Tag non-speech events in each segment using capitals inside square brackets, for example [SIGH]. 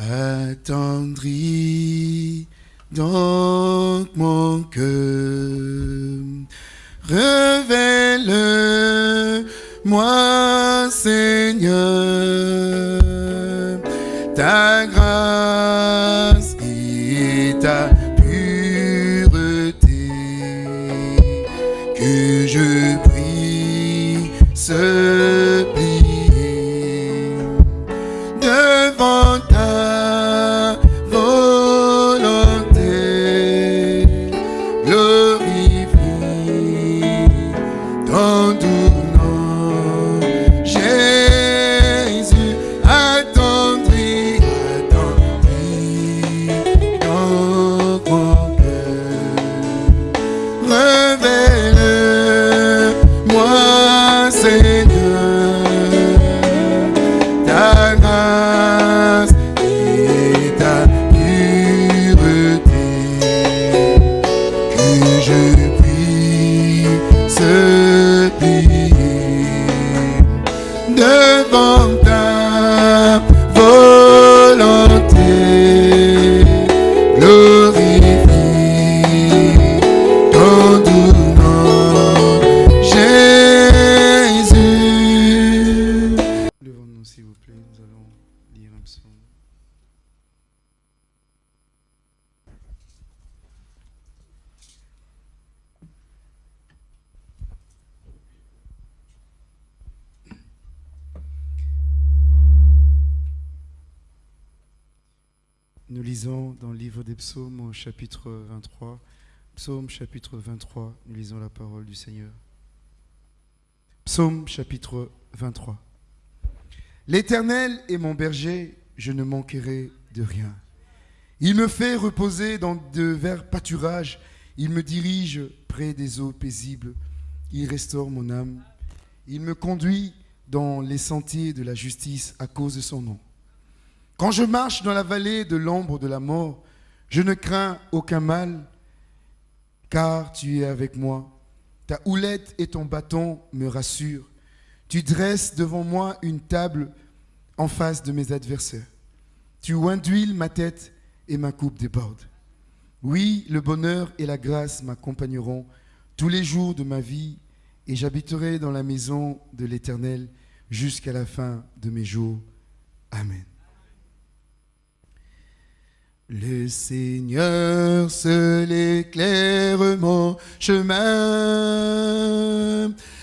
attendri dans mon cœur. Révèle-moi, Seigneur, Nous lisons dans le livre des psaumes au chapitre 23. Psaume chapitre 23, nous lisons la parole du Seigneur. Psaume chapitre 23. L'Éternel est mon berger, je ne manquerai de rien. Il me fait reposer dans de verts pâturages, il me dirige près des eaux paisibles, il restaure mon âme, il me conduit dans les sentiers de la justice à cause de son nom. Quand je marche dans la vallée de l'ombre de la mort, je ne crains aucun mal, car tu es avec moi. Ta houlette et ton bâton me rassurent. Tu dresses devant moi une table en face de mes adversaires. Tu induiles ma tête et ma coupe déborde. Oui, le bonheur et la grâce m'accompagneront tous les jours de ma vie, et j'habiterai dans la maison de l'Éternel jusqu'à la fin de mes jours. Amen. Le Seigneur seul éclaire mon chemin,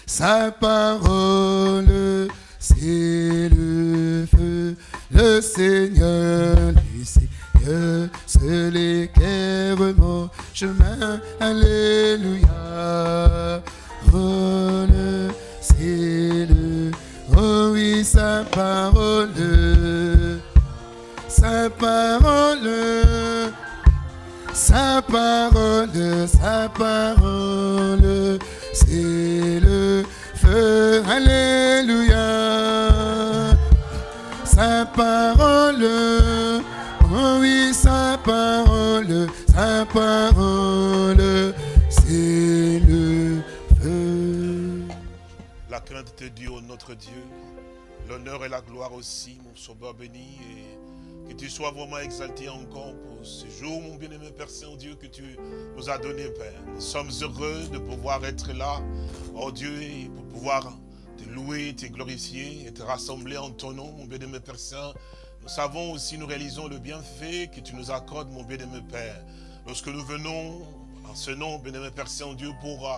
sa parole c'est le feu. Le Seigneur, le Seigneur seul éclaire mon chemin, Alléluia. C'est le, oh oui, sa parole sa parole, sa parole, sa parole, c'est le feu, alléluia. Sa parole, oh oui, sa parole, sa parole, c'est le feu. La crainte de Dieu, notre Dieu, l'honneur et la gloire aussi, mon sauveur béni, et tu sois vraiment exalté encore pour ce jour, mon bien-aimé Père Saint-Dieu, que tu nous as donné, Père. Nous sommes heureux de pouvoir être là, oh Dieu, pour pouvoir te louer, te glorifier et te rassembler en ton nom, mon bien-aimé Père Saint. Nous savons aussi, nous réalisons le bienfait que tu nous accordes, mon bien-aimé Père. Lorsque nous venons en ce nom, bien-aimé Père Saint-Dieu, pour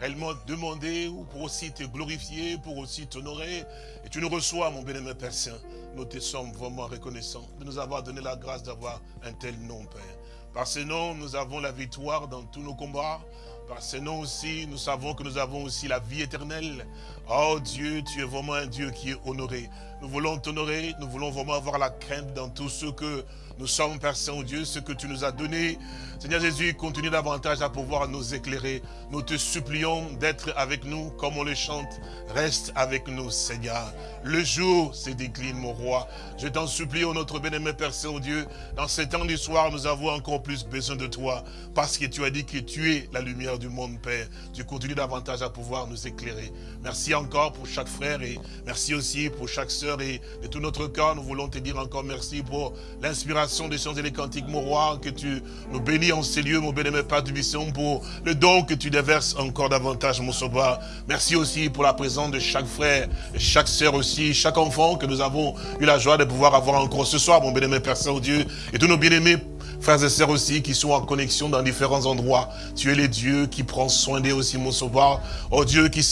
réellement demander ou pour aussi te glorifier, pour aussi t'honorer. Et tu nous reçois, mon bien-aimé Père Saint. Nous te sommes vraiment reconnaissants de nous avoir donné la grâce d'avoir un tel nom, Père. Par ce nom, nous avons la victoire dans tous nos combats. Par ce nom aussi, nous savons que nous avons aussi la vie éternelle. Oh Dieu, tu es vraiment un Dieu qui est honoré. Nous voulons t'honorer, nous voulons vraiment avoir la crainte dans tout ce que Nous sommes, Père Saint-Dieu, ce que tu nous as donné. Seigneur Jésus, continue davantage à pouvoir nous éclairer. Nous te supplions d'être avec nous comme on le chante. Reste avec nous, Seigneur. Le jour se décline, mon roi. Je t'en supplie, ô notre bien-aimé Père Saint-Dieu, dans ces temps du soir, nous avons encore plus besoin de toi. Parce que tu as dit que tu es la lumière du monde, Père. Tu continues davantage à pouvoir nous éclairer. Merci encore pour chaque frère et merci aussi pour chaque sœur et de tout notre cœur. Nous voulons te dire encore merci pour l'inspiration des chants et des cantiques, mon roi, que tu nous bénis en ces lieux, mon bien-aimé Père du Mission, pour le don que tu déverses encore davantage, mon sauveur. Merci aussi pour la présence de chaque frère, chaque sœur aussi, chaque enfant que nous avons eu la joie de pouvoir avoir encore ce soir, mon bien-aimé Père Saint-Dieu, et tous nos bien-aimés frères et sœurs aussi qui sont en connexion dans différents endroits. Tu es le Dieu qui prend soin d'eux aussi, mon sauveur. Oh Dieu, qui,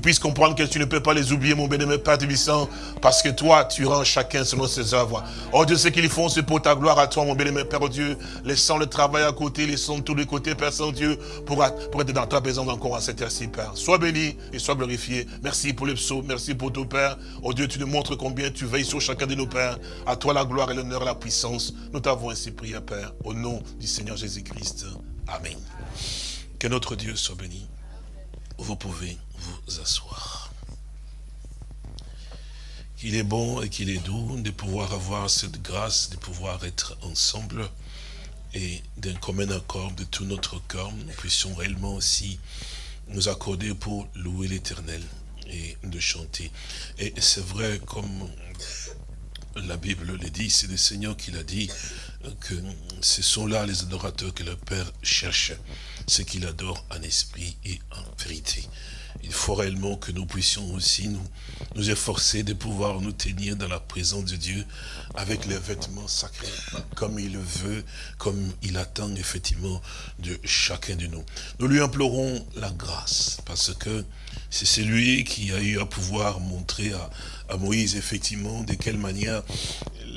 puisse comprendre que tu ne peux pas les oublier, mon bien-aimé Père Tubissant, parce que toi, tu rends chacun selon ses œuvres. Oh Dieu, ce qu'ils font, c'est pour ta gloire à toi, mon bien-aimé Père Dieu, laissant le travail à côté, laissant tous les côtés, Père Saint-Dieu, pour, être dans ta présence encore à cette heure-ci, Père. Sois béni et sois glorifié. Merci pour les psaumes, merci pour ton Père. Oh Dieu, tu nous montres combien tu veilles sur chacun de nos pères. À toi la gloire et l'honneur et la puissance. Nous t'avons ainsi prié, Père au nom du Seigneur Jésus-Christ. Amen. Que notre Dieu soit béni. Vous pouvez vous asseoir. Qu'il est bon et qu'il est doux de pouvoir avoir cette grâce, de pouvoir être ensemble et d'un commun accord de tout notre cœur, nous puissions réellement aussi nous accorder pour louer l'éternel et de chanter. Et c'est vrai, comme la Bible le dit, c'est le Seigneur qui l'a dit, que ce sont là les adorateurs que le Père cherche, ceux qu'il adore en esprit et en vérité. Il faut réellement que nous puissions aussi nous, nous efforcer de pouvoir nous tenir dans la présence de Dieu avec les vêtements sacrés, comme il le veut, comme il attend effectivement de chacun de nous. Nous lui implorons la grâce, parce que c'est celui qui a eu à pouvoir montrer à, à Moïse effectivement de quelle manière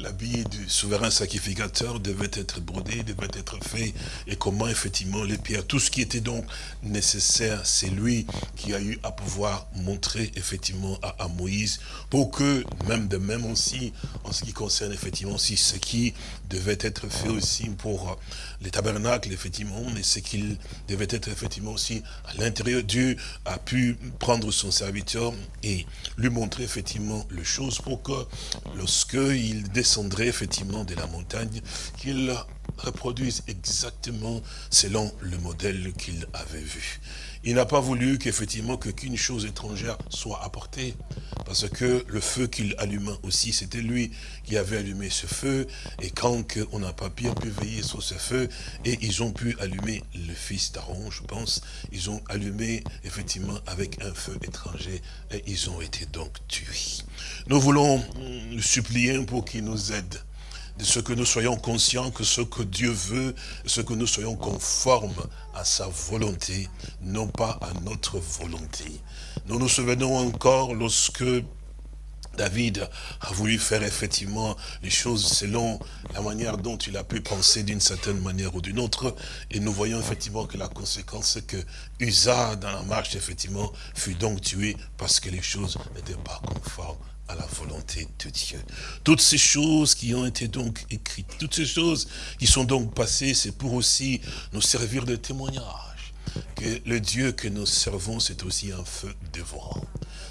l'habit du souverain sacrificateur devait être brodé, devait être fait, et comment effectivement les pierres, tout ce qui était donc nécessaire, c'est lui qui a eu à pouvoir montrer effectivement à, Moïse, pour que, même de même aussi, en ce qui concerne effectivement aussi ce qui devait être fait aussi pour les tabernacles, effectivement, mais ce qu'il devait être effectivement aussi à l'intérieur, Dieu a pu prendre son serviteur et lui montrer effectivement les choses pour que lorsque il descend effectivement de la montagne, qu'il reproduise exactement selon le modèle qu'il avait vu. Il n'a pas voulu qu'effectivement qu'une chose étrangère soit apportée, parce que le feu qu'il alluma aussi, c'était lui qui avait allumé ce feu, et quand on n'a pas pu, pu veiller sur ce feu, et ils ont pu allumer le fils d'Aaron, je pense, ils ont allumé effectivement avec un feu étranger, et ils ont été donc tués. Nous voulons le supplier pour qu'il nous aide de ce que nous soyons conscients que ce que Dieu veut, ce que nous soyons conformes à sa volonté, non pas à notre volonté. Nous nous souvenons encore lorsque David a voulu faire effectivement les choses selon la manière dont il a pu penser d'une certaine manière ou d'une autre. Et nous voyons effectivement que la conséquence, c'est que Usa, dans la marche, effectivement, fut donc tué parce que les choses n'étaient pas conformes la volonté de Dieu. Toutes ces choses qui ont été donc écrites, toutes ces choses qui sont donc passées, c'est pour aussi nous servir de témoignage. Que le Dieu que nous servons, c'est aussi un feu dévorant.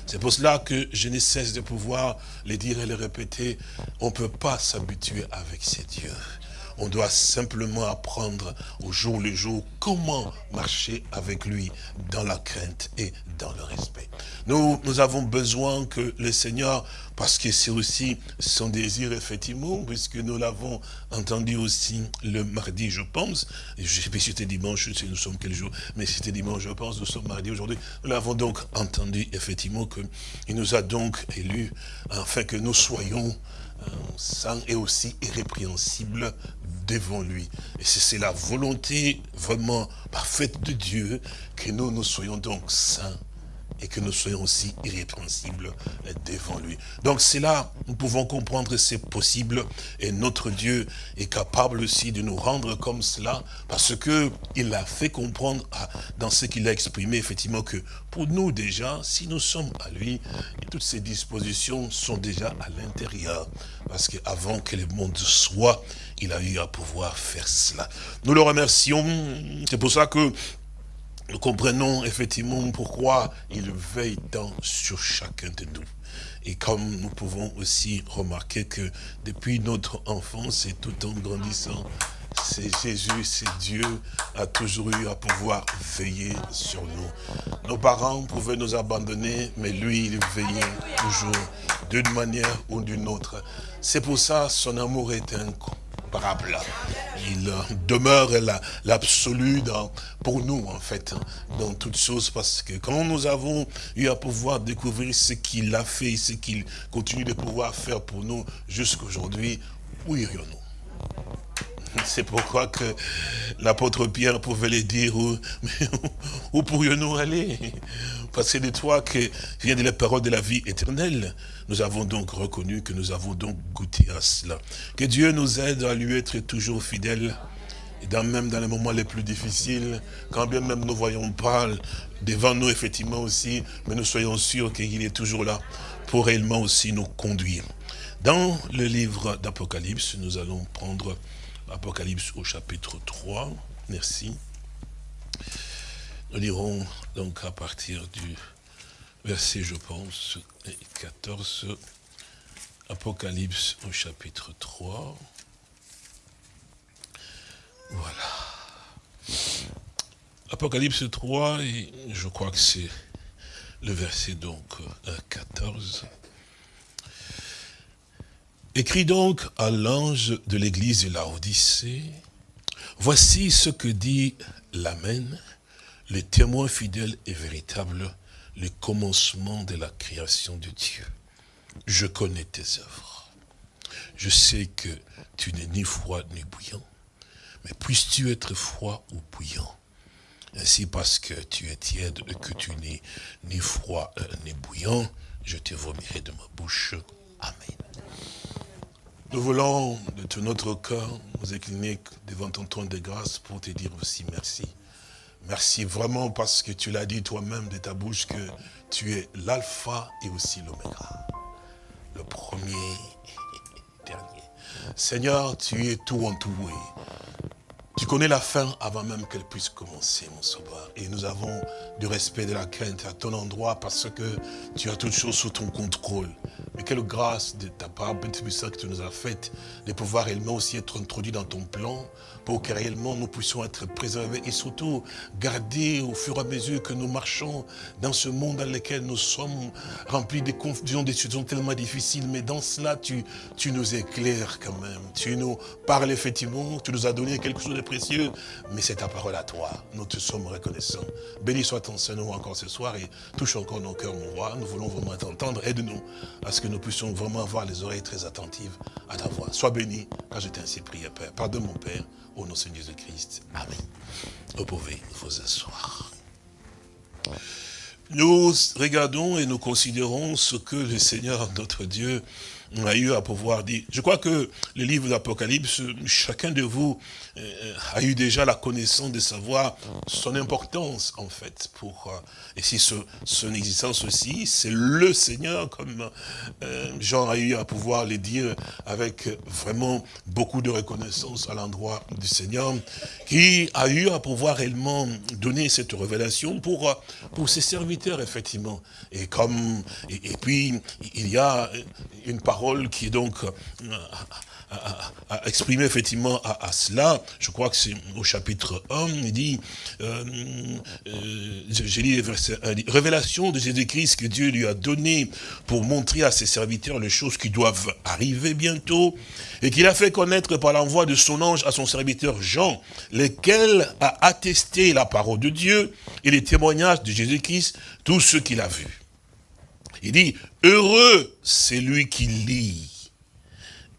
C'est pour cela que je ne cesse de pouvoir le dire et le répéter. On ne peut pas s'habituer avec ces dieux. On doit simplement apprendre au jour le jour comment marcher avec lui dans la crainte et dans le respect. Nous, nous avons besoin que le Seigneur, parce que c'est aussi son désir, effectivement, puisque nous l'avons entendu aussi le mardi, je pense, je sais pas si c'était dimanche, nous sommes quel jour, mais c'était dimanche, je pense, nous sommes mardi aujourd'hui, nous l'avons donc entendu, effectivement, qu'il nous a donc élus, afin que nous soyons euh, saints et aussi irrépréhensibles devant lui. Et c'est la volonté vraiment parfaite de Dieu que nous, nous soyons donc saints et que nous soyons aussi irrépréhensibles devant lui. Donc c'est là, nous pouvons comprendre c'est possible et notre Dieu est capable aussi de nous rendre comme cela parce que il a fait comprendre dans ce qu'il a exprimé effectivement que pour nous déjà, si nous sommes à lui, toutes ces dispositions sont déjà à l'intérieur parce qu'avant que le monde soit, il a eu à pouvoir faire cela. Nous le remercions, c'est pour ça que nous comprenons effectivement pourquoi il veille tant sur chacun de nous. Et comme nous pouvons aussi remarquer que depuis notre enfance et tout en grandissant, c'est Jésus, c'est Dieu, a toujours eu à pouvoir veiller sur nous. Nos parents pouvaient nous abandonner, mais lui, il veillait toujours d'une manière ou d'une autre. C'est pour ça son amour est il euh, demeure l'absolu pour nous, en fait, hein, dans toutes choses, parce que quand nous avons eu à pouvoir découvrir ce qu'il a fait, ce qu'il continue de pouvoir faire pour nous jusqu'à aujourd'hui, où irions-nous? C'est pourquoi que l'apôtre Pierre pouvait le dire, où, [LAUGHS] où pourrions-nous aller? Parce que de toi que vient de la parole de la vie éternelle. Nous avons donc reconnu que nous avons donc goûté à cela. Que Dieu nous aide à lui être toujours fidèle. Et dans, même dans les moments les plus difficiles, quand bien même nous voyons pas devant nous effectivement aussi, mais nous soyons sûrs qu'il est toujours là pour réellement aussi nous conduire. Dans le livre d'Apocalypse, nous allons prendre Apocalypse au chapitre 3. Merci. Nous lirons donc à partir du verset, je pense, 14. Apocalypse au chapitre 3. Voilà. Apocalypse 3, et je crois que c'est le verset donc 14. Écrit donc à l'ange de l'église de Laodicée, voici ce que dit l'Amen, le témoin fidèle et véritable, le commencement de la création de Dieu. Je connais tes œuvres. Je sais que tu n'es ni froid ni bouillant, mais puisses-tu être froid ou bouillant? Ainsi, parce que tu es tiède et que tu n'es ni froid euh, ni bouillant, je te vomirai de ma bouche. Amen. Nous voulons de tout notre cœur nous incliner devant ton trône de grâce pour te dire aussi merci. Merci vraiment parce que tu l'as dit toi-même de ta bouche que tu es l'alpha et aussi l'oméga. Le premier et dernier. Seigneur, tu es tout en tout. Tu connais la fin avant même qu'elle puisse commencer, mon sauveur. Et nous avons du respect, de la crainte à ton endroit parce que tu as toutes choses sous ton contrôle. Mais quelle grâce de ta part, Père que tu nous as faite, de pouvoir réellement aussi être introduit dans ton plan, pour que réellement nous puissions être préservés et surtout garder au fur et à mesure que nous marchons dans ce monde dans lequel nous sommes remplis de confusions, de situations tellement difficiles. Mais dans cela, tu, tu nous éclaires quand même. Tu nous parles effectivement, tu nous as donné quelque chose de précieux, mais c'est ta parole à toi. Nous te sommes reconnaissants. Béni soit ton Seigneur encore ce soir et touche encore nos cœurs, mon roi. Nous voulons vraiment t'entendre. Aide-nous à ce que nous puissions vraiment avoir les oreilles très attentives à ta voix. Sois béni, car je t'ai ainsi prié, Père. Pardonne mon Père, au nom de Jésus-Christ. Amen. Vous pouvez vous asseoir. Nous regardons et nous considérons ce que le Seigneur, notre Dieu, a eu à pouvoir dire. Je crois que le livre d'Apocalypse, chacun de vous euh, a eu déjà la connaissance de savoir son importance, en fait, pour, euh, et si son existence aussi, c'est le Seigneur, comme euh, Jean a eu à pouvoir le dire avec vraiment beaucoup de reconnaissance à l'endroit du Seigneur, qui a eu à pouvoir réellement donner cette révélation pour, pour ses serviteurs, effectivement. Et comme, et puis, il y a une parole qui est donc euh, à, exprimer effectivement à, cela. Je crois que c'est au chapitre 1, il dit, j'ai lu verset 1, révélation de Jésus-Christ que Dieu lui a donné pour montrer à ses serviteurs les choses qui doivent arriver bientôt, et qu'il a fait connaître par l'envoi de son ange à son serviteur Jean, lequel a attesté la parole de Dieu et les témoignages de Jésus-Christ, tout ce qu'il a vu. Il dit, heureux c'est lui qui lit,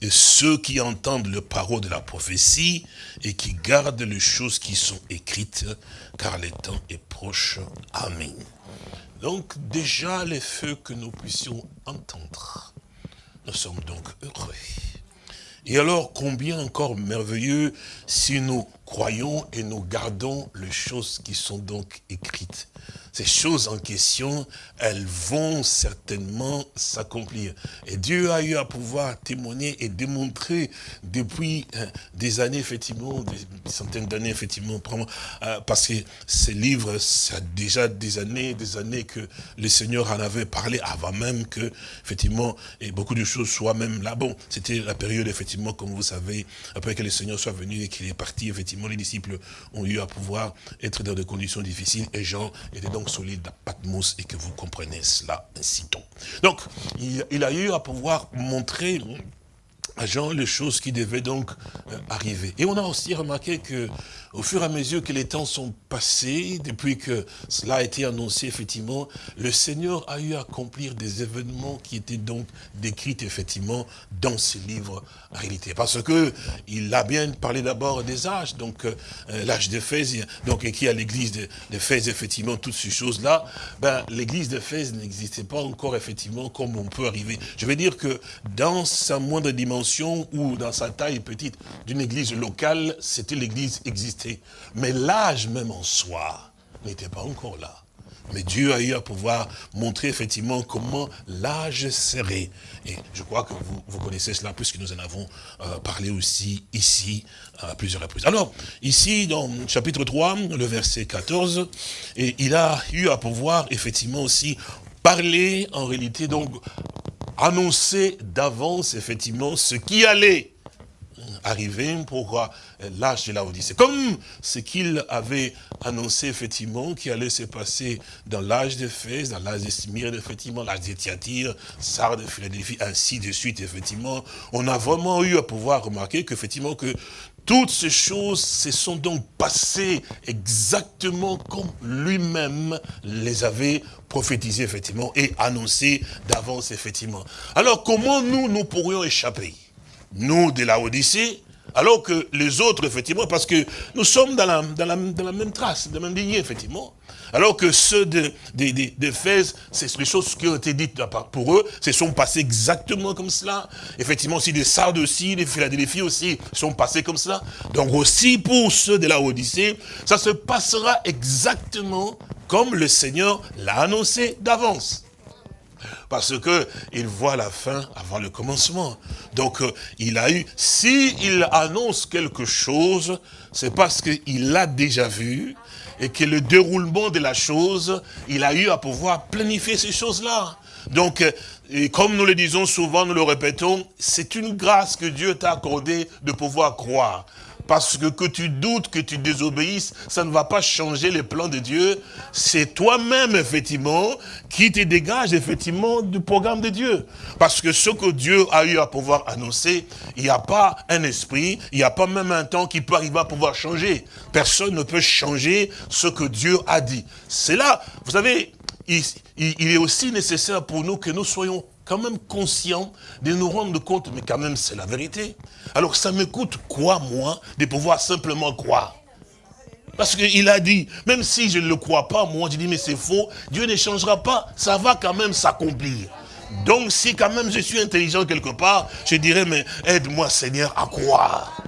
et ceux qui entendent le parole de la prophétie, et qui gardent les choses qui sont écrites, car le temps est proche. Amen. Donc déjà les feux que nous puissions entendre, nous sommes donc heureux. Et alors combien encore merveilleux si nous croyons et nous gardons les choses qui sont donc écrites ces choses en question, elles vont certainement s'accomplir. Et Dieu a eu à pouvoir témoigner et démontrer depuis euh, des années, effectivement, des centaines d'années, effectivement, euh, parce que ces livres, ça a déjà des années, des années que le Seigneur en avait parlé avant même que, effectivement, et beaucoup de choses soient même là. Bon, c'était la période, effectivement, comme vous savez, après que le Seigneur soit venu et qu'il est parti, effectivement, les disciples ont eu à pouvoir être dans des conditions difficiles et Jean était donc solide à Patmos et que vous comprenez cela ainsi donc. Donc, il, il a eu à pouvoir montrer à Jean les choses qui devaient donc euh, arriver. Et on a aussi remarqué que au fur et à mesure que les temps sont passés, depuis que cela a été annoncé, effectivement, le Seigneur a eu à accomplir des événements qui étaient donc décrits, effectivement, dans ce livre, en réalité. Parce que il a bien parlé d'abord des âges, donc euh, l'âge d'Éphèse, donc qui a l'église d'Éphèse, effectivement, toutes ces choses-là, ben, l'église d'Éphèse n'existait pas encore, effectivement, comme on peut arriver. Je veux dire que dans sa moindre dimension ou dans sa taille petite d'une église locale, c'était l'église existante mais l'âge même en soi n'était pas encore là. Mais Dieu a eu à pouvoir montrer effectivement comment l'âge serait. Et je crois que vous, connaissez cela puisque nous en avons euh, parlé aussi ici à plusieurs reprises. Alors, ici dans chapitre 3, le verset 14, et il a eu à pouvoir effectivement aussi parler en réalité, donc annoncer d'avance effectivement ce qui allait arriver pour l'âge de la Odyssée. Comme ce qu'il avait annoncé effectivement qui allait se passer dans l'âge de Fès, dans l'âge de Smyrne, effectivement, l'âge de Thyatire, Sardes, Philadelphie, ainsi de suite, effectivement, on a vraiment eu à pouvoir remarquer qu'effectivement que toutes ces choses se sont donc passées exactement comme lui-même les avait prophétisées, effectivement, et annoncées d'avance, effectivement. Alors, comment nous, nous pourrions échapper? Nous de la Odyssée, alors que les autres, effectivement, parce que nous sommes dans la, même trace, dans la même lignée, effectivement. Alors que ceux de, c'est les choses qui ont été dites pour eux, se sont passées exactement comme cela. Effectivement, aussi des Sardes aussi, des Philadelphie aussi, sont passés comme cela. Donc aussi pour ceux de la Odyssée, ça se passera exactement comme le Seigneur l'a annoncé d'avance parce que il voit la fin avant le commencement. Donc, euh, il a eu, si il annonce quelque chose, c'est parce qu'il l'a déjà vu, et que le déroulement de la chose, il a eu à pouvoir planifier ces choses-là. Donc, euh, comme nous le disons souvent, nous le répétons, c'est une grâce que Dieu t'a accordée de pouvoir croire. Parce que que tu doutes, que tu désobéisses, ça ne va pas changer les plans de Dieu. C'est toi-même, effectivement, qui te dégage, effectivement, du programme de Dieu. Parce que ce que Dieu a eu à pouvoir annoncer, il n'y a pas un esprit, il n'y a pas même un temps qui peut arriver à pouvoir changer. Personne ne peut changer ce que Dieu a dit. C'est là, vous savez, il, il est aussi nécessaire pour nous que nous soyons quand même conscient de nous rendre compte, mais quand même c'est la vérité. Alors ça me coûte quoi, moi, de pouvoir simplement croire? Parce qu'il a dit, même si je ne le crois pas, moi, je dis, mais c'est faux, Dieu ne changera pas, ça va quand même s'accomplir. Donc si quand même je suis intelligent quelque part, je dirais, mais aide-moi Seigneur à croire.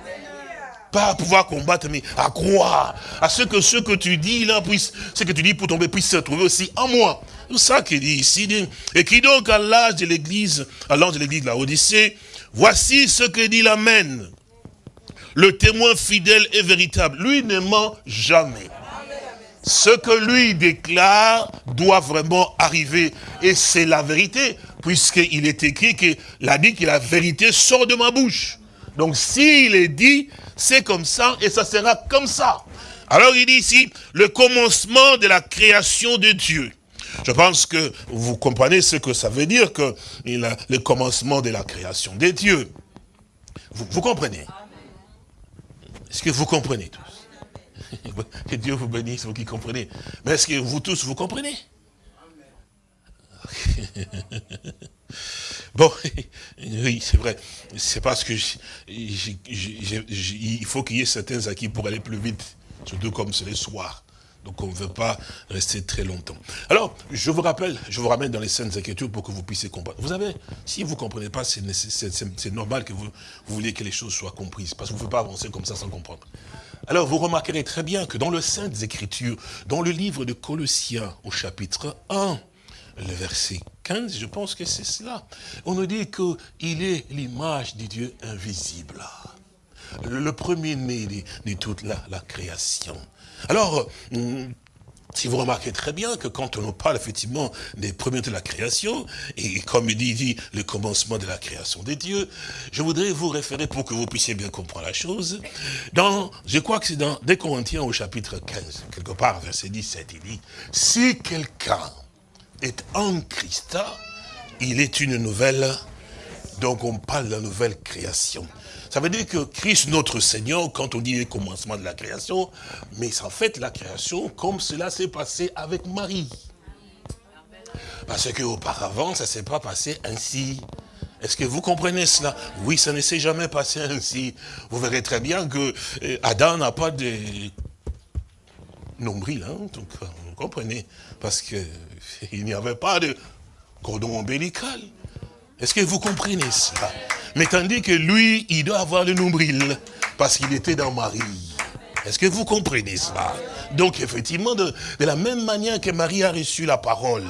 Pas à pouvoir combattre, mais à croire. À ce que ce que tu dis là, puisse, ce que tu dis pour tomber, puisse se trouver aussi en moi. C'est ça qu'il dit ici. Et qui donc à l'âge de l'église, à l'âge de l'église de la Odyssée, voici ce que dit l'Amen. Le témoin fidèle et véritable. Lui ne ment jamais. Ce que lui déclare doit vraiment arriver. Et c'est la vérité, puisqu'il est écrit qu'il a dit que la vérité sort de ma bouche. Donc s'il est dit, c'est comme ça et ça sera comme ça. Alors il dit ici, le commencement de la création de Dieu. Je pense que vous comprenez ce que ça veut dire que le commencement de la création des dieux. Vous, comprenez? Est-ce que vous comprenez tous? [LAUGHS] Que Dieu vous bénisse, vous qui comprenez. Mais est-ce que vous tous, vous comprenez? [LAUGHS] Bon, [LAUGHS] oui, c'est vrai. C'est parce que il faut qu'il y ait certains acquis pour aller plus vite. Surtout comme c'est le soir. Donc on ne veut pas rester très longtemps. Alors, je vous rappelle, je vous ramène dans les scènes Écritures pour que vous puissiez comprendre. Vous savez, si vous ne comprenez pas, c'est normal que vous, vous vouliez que les choses soient comprises, parce qu'on ne peut pas avancer comme ça sans comprendre. Alors, vous remarquerez très bien que dans le Saintes Écritures, dans le livre de Colossiens, au chapitre 1, le verset 15, je pense que c'est cela, on nous dit qu'il est l'image du Dieu invisible le premier-né de, toute la, création. Alors, hum, si vous remarquez très bien que quand on nous parle effectivement des premiers de la création, et comme il dit, le commencement de la création des dieux, je voudrais vous référer pour que vous puissiez bien comprendre la chose. Dans, je crois que c'est dans des Corinthiens au chapitre 15, quelque part, verset 17, il dit, si quelqu'un est en Christ, il est une nouvelle, donc on parle de la nouvelle création. Ça veut dire que Christ, notre Seigneur, quand on dit le commencement de la création, mais en fait la création comme cela s'est passé avec Marie. Parce qu'auparavant, ça ne s'est pas passé ainsi. Est-ce que vous comprenez cela? Oui, ça ne s'est jamais passé ainsi. Vous verrez très bien que euh, Adam n'a pas de nombril, hein, donc vous comprenez, parce qu'il [LAUGHS] n'y avait pas de cordon ombilical. Est-ce que vous comprenez cela? Mais tandis que lui, il doit avoir le nombril, parce qu'il était dans Marie. Est-ce que vous comprenez cela? Donc effectivement, de, la même manière que Marie a reçu la parole,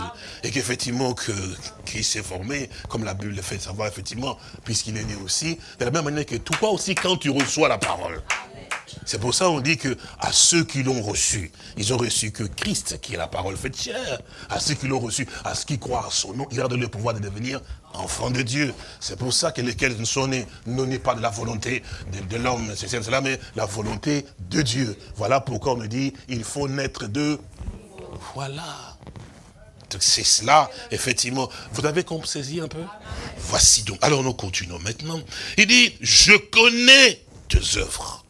et qu'effectivement, que, s'est formé, comme la Bible le fait savoir, effectivement, puisqu'il est né aussi, de la même manière que toi aussi, quand tu reçois la parole, c'est pour ça qu'on dit que à ceux qui l'ont reçu, ils ont reçu que Christ, qui est la parole faite chair, à ceux qui l'ont reçu, à ceux qui croient à son nom, il a donné le pouvoir de devenir enfants de Dieu. C'est pour ça que lesquels sont nés, non pas de la volonté de, l'homme, c'est cela, mais la volonté de Dieu. Voilà pourquoi on me dit, il faut naître de... Voilà. C'est cela, effectivement. Vous avez saisi un peu? Voici donc. Alors nous continuons maintenant. Il dit, je connais tes œuvres.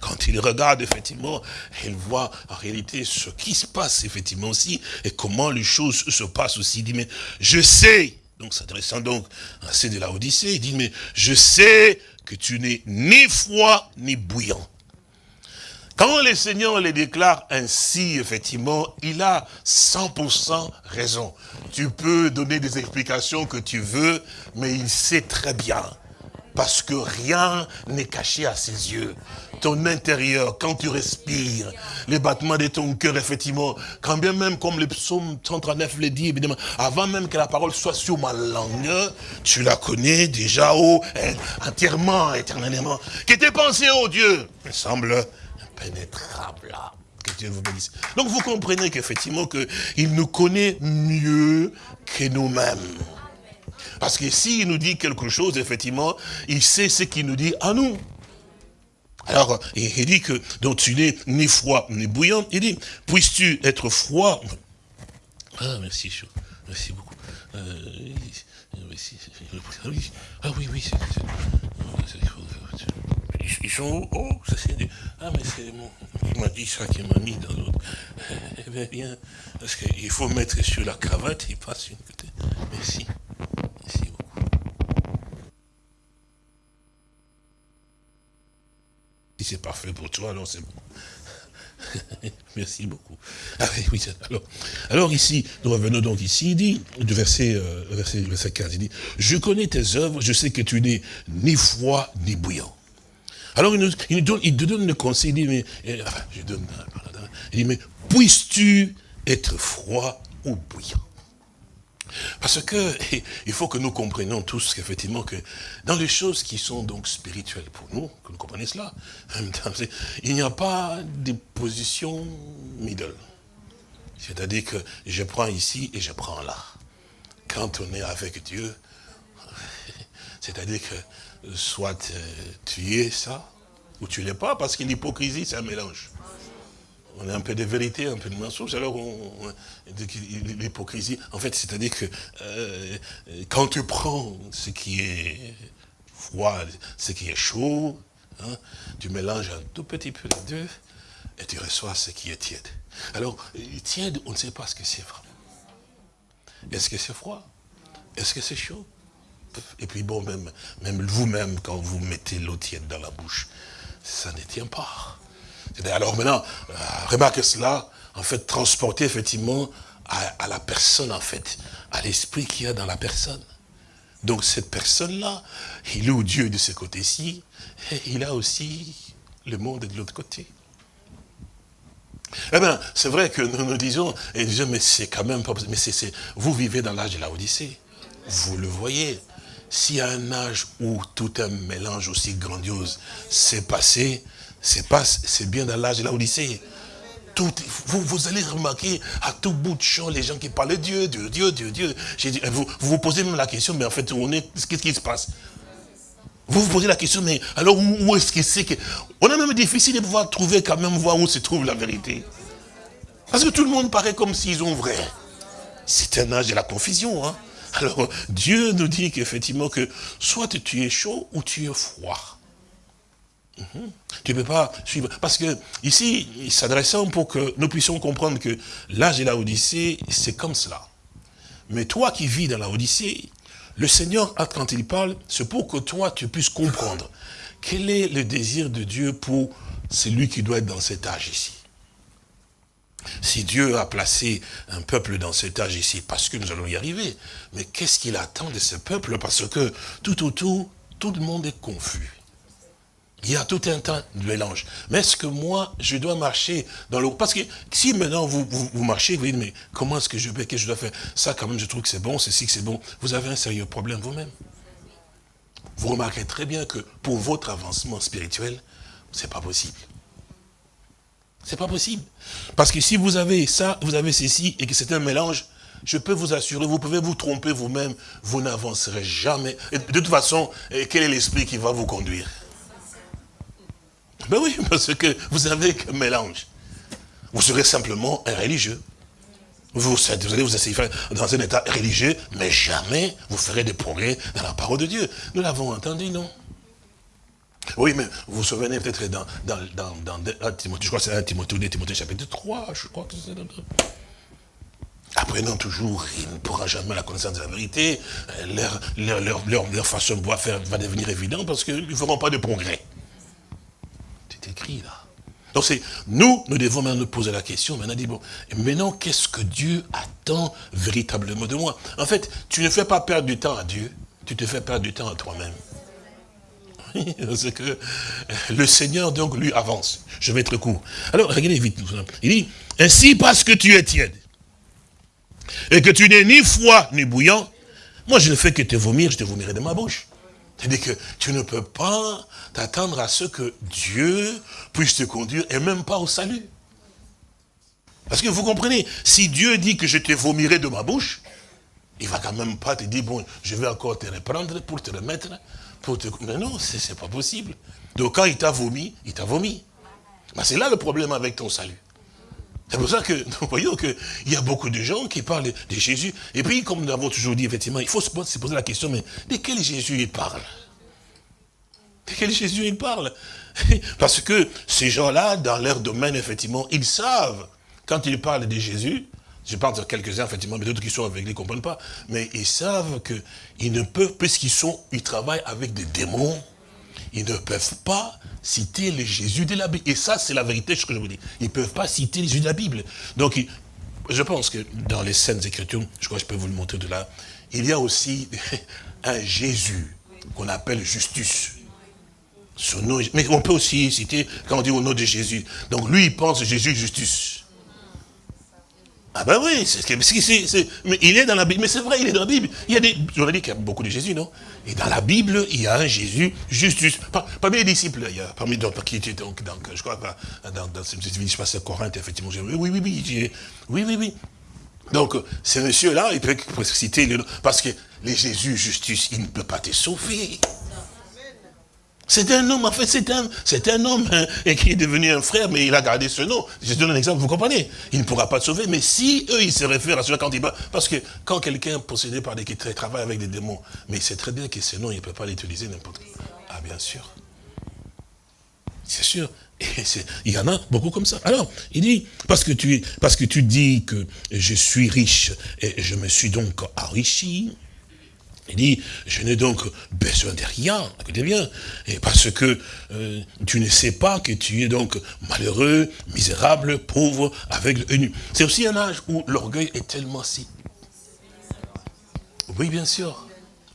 Quand il regarde, effectivement, il voit en réalité ce qui se passe, effectivement, aussi, et comment les choses se passent aussi. Il dit, mais je sais donc s'adressant donc à ceux de la Odyssée, il dit, mais je sais que tu n'es ni froid ni bouillant. Quand le Seigneur les déclare ainsi, effectivement, il a 100% raison. Tu peux donner des explications que tu veux, mais il sait très bien. Parce que rien n'est caché à ses yeux ton intérieur, quand tu respires, les battements de ton cœur, effectivement, quand bien même, comme le psaume 139 le dit, évidemment, avant même que la parole soit sur ma langue, tu la connais déjà, entièrement, éternellement. Que tes pensées, oh Dieu, me semble impénétrable. Que Dieu vous bénisse. Donc vous comprenez qu'effectivement, qu'il nous connaît mieux que nous-mêmes. Parce que s'il nous dit quelque chose, effectivement, il sait ce qu'il nous dit à nous. Alors, il dit que, donc tu n'es ni froid ni bouillant. Il dit, puisses-tu être froid? Ah, merci. Merci beaucoup. Euh, ah oui, oui, ils sont oh, ça c'est Ah, mais c'est mon... Il m'a dit ça qui m'a mis dans l'autre. [LAUGHS] Eh bien, bien, parce qu'il faut mettre sur la cravate, il passe une côté. Merci. c'est parfait pour toi, alors c'est bon. [LAUGHS] Merci beaucoup. Ah oui, alors, alors ici, nous revenons donc ici, il dit, du verset, euh, verset, verset 15, il dit, je connais tes œuvres, je sais que tu n'es ni froid ni bouillant. Alors il, nous, il, donne, il te donne le conseil, il dit, mais, euh, je donne, il dit, mais puisses-tu être froid ou bouillant? Parce que [LAUGHS] il faut que nous comprenions tous qu'effectivement que dans les choses qui sont donc spirituelles pour nous, que nous comprenions cela, il n'y a pas de position middle. C'est-à-dire que je prends ici et je prends là. Quand on est avec Dieu, c'est-à-dire que soit euh, tu es ça, ou tu l'es pas, parce que l'hypocrisie, c'est un mélange on a un peu de vérité, un peu de mensonge, alors l'hypocrisie, en fait, c'est-à-dire que euh, quand tu prends ce qui est froid, ce qui est chaud, hein, tu mélanges un tout petit peu les deux, et tu reçois ce qui est tiède. Alors, tiède, on ne sait pas ce que c'est vraiment. Est-ce que c'est froid? Est-ce que c'est chaud? Et puis bon, même, même vous-même, quand vous mettez l'eau tiède dans la bouche, ça ne tient pas Alors maintenant, euh, remarque cela, en fait, transporter effectivement à, la personne, en fait, à l'esprit qu'il y a dans la personne. Donc cette personne-là, il loue Dieu de ce côté-ci, et il a aussi le monde de l'autre côté. Eh bien, c'est vrai que nous nous disons, et mais c'est quand même pas mais c'est, vous vivez dans l'âge de la Odyssée. Vous le voyez. S'il y a un âge où tout un mélange aussi grandiose s'est passé, c'est bien dans l'âge de la Odyssée. Tout, vous, vous allez remarquer à tout bout de champ les gens qui parlent de Dieu, Dieu, Dieu, Dieu, Dieu. Vous, vous posez même la question, mais en fait, on est, qu'est-ce qui se passe? Vous vous posez la question, mais alors où, est-ce que c'est que... On a même difficile de pouvoir trouver quand même, voir où se trouve la vérité. Parce que tout le monde paraît comme s'ils ont vrai. C'est un âge de la confusion. Hein? Alors, Dieu nous dit qu'effectivement que soit tu es chaud ou tu es froid. Mhm. Tu ne peux pas suivre. Parce que ici, s'adressant pour que nous puissions comprendre que l'âge de la Odyssée, c'est comme cela. Mais toi qui vis dans la Odyssée, le Seigneur, quand il parle, c'est pour que toi, tu puisses comprendre quel est le désir de Dieu pour celui qui doit être dans cet âge ici. Si Dieu a placé un peuple dans cet âge ici, parce que nous allons y arriver, mais qu'est-ce qu'il attend de ce peuple? Parce que tout autour, tout le monde est confus. Il y a tout un temps de mélange. Mais est-ce que moi, je dois marcher dans le... Parce que si maintenant vous, marchez, vous dites, mais comment est-ce que je vais, qu'est-ce que je dois faire? Ça, quand même, je trouve que c'est bon, c'est si que c'est bon. Vous avez un sérieux problème vous-même. Vous remarquerez très bien que pour votre avancement spirituel, c'est pas possible. C'est pas possible. Parce que si vous avez ça, vous avez ceci, et que c'est un mélange, je peux vous assurer, vous pouvez vous tromper vous-même, vous, n'avancerez jamais. de toute façon, quel est l'esprit qui va vous conduire? Ben oui, [LAUGHS] parce que vous avez un mélange. Vous serez simplement un religieux. Vous, allez vous essayer dans un état religieux, mais jamais vous ferez des progrès dans la parole de Dieu. Nous l'avons entendu, non? Oui, mais vous vous souvenez peut-être dans, dans, dans, dans Timothée, je crois que c'est 1 Timothée, Timothée chapitre 3, je crois que c'est Apprenant toujours, il ne pourra jamais la connaissance de la vérité. Leur, leur, leur, leur façon de faire va devenir évidente parce qu'ils ne feront pas de progrès écrit là. Donc c'est nous, nous devons maintenant nous poser la question, maintenant dit, bon, maintenant qu'est-ce que Dieu attend véritablement de moi? En fait, tu ne fais pas perdre du temps à Dieu, tu te fais perdre du temps à toi-même. [LAUGHS] Que le Seigneur, donc, lui, avance. Je vais être court. Alors, regardez vite. Il dit, ainsi parce que tu es tiède, et que tu n'es ni froid ni bouillant, moi je ne fais que te vomir, je te vomirai de ma bouche. C'est-à-dire que tu ne peux pas t'attendre à ce que Dieu puisse te conduire et même pas au salut. Parce que vous comprenez, si Dieu dit que je te vomirai de ma bouche, il va quand même pas te dire, bon, je vais encore te reprendre pour te remettre, pour te... Mais non, c'est pas possible. Donc quand il t'a vomi, il t'a vomi. c'est là le problème avec ton salut. C'est pour ça que [LAUGHS] nous voyons qu'il y a beaucoup de gens qui parlent de Jésus. Et puis, comme nous avons toujours dit, effectivement, il faut se poser la question, mais de quel Jésus il parle? De quel Jésus il parle? [LAUGHS] Parce que ces gens-là, dans leur domaine, effectivement, ils savent, quand ils parlent de Jésus, je parle de quelques-uns, effectivement, mais d'autres qui sont avec, ils ne comprennent pas, mais ils savent qu'ils ne peuvent, puisqu'ils sont, ils travaillent avec des démons, ils ne peuvent pas citer le Jésus de la Bible. Et ça, c'est la vérité, ce que je vous dis. Ils ne peuvent pas citer le Jésus de la Bible. Donc, je pense que dans les scènes Écritures, je crois que je peux vous le montrer de là, il y a aussi [LAUGHS] un Jésus qu'on appelle Justus. Son nom, mais on peut aussi citer, quand on dit au nom de Jésus. Donc lui, il pense Jésus Justus. Ah ben oui, c'est, mais il est dans la Bible. Mais c'est vrai, il est dans la Bible. Il y a des, j'aurais dit qu'il y a beaucoup de Jésus, non? Et dans la Bible, il y a un Jésus juste, parmi les disciples, il y a, parmi d'autres qui étaient donc, donc, je crois, dans, dans cette ville, je pense à Corinthe, effectivement, oui, oui, oui, oui, oui, oui, oui. Donc, ce monsieur-là, il peut citer, parce que les Jésus Justus, il ne peut pas te sauver. C'est un homme, en fait, c'est un, un homme hein, et qui est devenu un frère, mais il a gardé ce nom. Je donne un exemple, vous comprenez Il ne pourra pas te sauver, mais si eux, ils se réfèrent à cela quand il Parce que quand quelqu'un possédé par des qui travaille avec des démons, mais il sait très bien que ce nom, il ne peut pas l'utiliser n'importe quoi. Ah, bien sûr. C'est sûr. Et il y en a beaucoup comme ça. Alors, il dit, parce que, tu, parce que tu dis que je suis riche et je me suis donc enrichi, Il dit, je n'ai donc besoin de rien, écoutez bien, et parce que euh, tu ne sais pas que tu es donc malheureux, misérable, pauvre, aveugle et nu. C'est aussi un âge où l'orgueil est tellement si... Oui, bien sûr.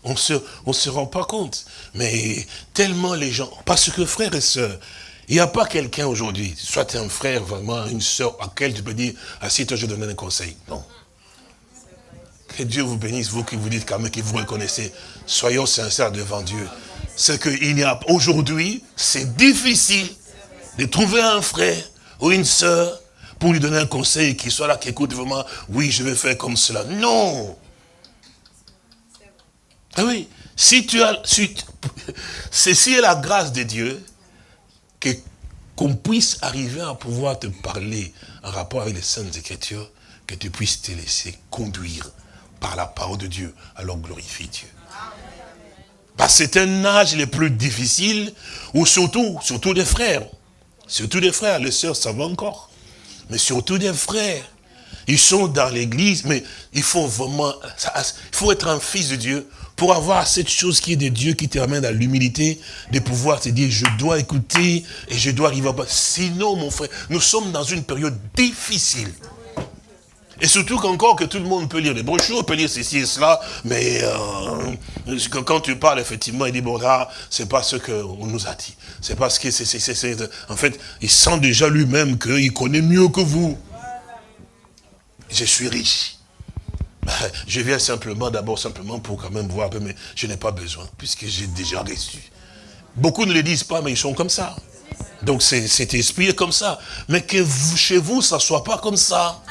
On ne se, on se rend pas compte. Mais tellement les gens... Parce que frères et sœurs, il n'y a pas quelqu'un aujourd'hui, soit un frère, vraiment, une sœur, à qui tu peux dire, assis-toi, je donne un conseil. Non. Que Dieu vous bénisse, vous qui vous dites quand même que vous reconnaissez. Soyons sincères devant Dieu. C'est qu'il n'y a aujourd'hui, c'est difficile de trouver un frère ou une sœur pour lui donner un conseil qui soit là, qui écoute vraiment, oui, je vais faire comme cela. Non. Ah oui, si tu as, si, [LAUGHS] ceci est la grâce de Dieu, qu'on puisse arriver à pouvoir te parler en rapport avec les Saintes Écritures, que tu puisses te laisser conduire par la parole de Dieu, alors glorifie Dieu. Parce que c'est un âge le plus difficile, où surtout, surtout des frères, surtout des frères, les sœurs ça va encore, mais surtout des frères, ils sont dans l'église, mais il faut vraiment, il faut être un fils de Dieu pour avoir cette chose qui est de Dieu, qui te ramène à l'humilité, de pouvoir te dire, je dois écouter et je dois arriver à... Sinon, mon frère, nous sommes dans une période difficile. Et surtout qu'encore que tout le monde peut lire les brochures, peut lire ceci et cela, mais euh, quand tu parles, effectivement, il dit, bon là, c'est pas ce qu'on nous a dit. C'est parce que c'est, en fait, il sent déjà lui-même qu'il connaît mieux que vous. Je suis riche. [LAUGHS] Je viens simplement, d'abord simplement pour quand même voir, mais je n'ai pas besoin, puisque j'ai déjà reçu. Beaucoup ne le disent pas, mais ils sont comme ça. Donc cet esprit est comme ça. Mais que chez vous, ça ne soit pas comme ça.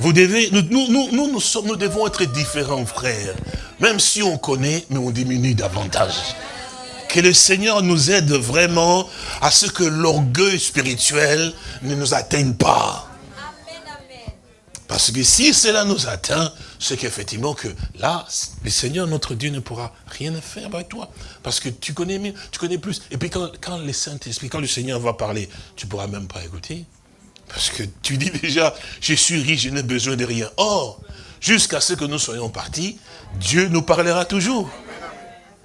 Vous devez, nous, nous, nous, nous, sommes, nous devons être différents, frères. Même si on connaît, mais on diminue davantage. Que le Seigneur nous aide vraiment à ce que l'orgueil spirituel ne nous atteigne pas. Parce que si cela nous atteint, c'est qu'effectivement que là, le Seigneur, notre Dieu, ne pourra rien faire avec toi. Parce que tu connais mieux, tu connais plus. Et puis quand, quand le Saint-Esprit, quand le Seigneur va parler, tu ne pourras même pas écouter. Parce que tu dis déjà, je suis riche, je n'ai besoin de rien. Or, jusqu'à ce que nous soyons partis, Dieu nous parlera toujours.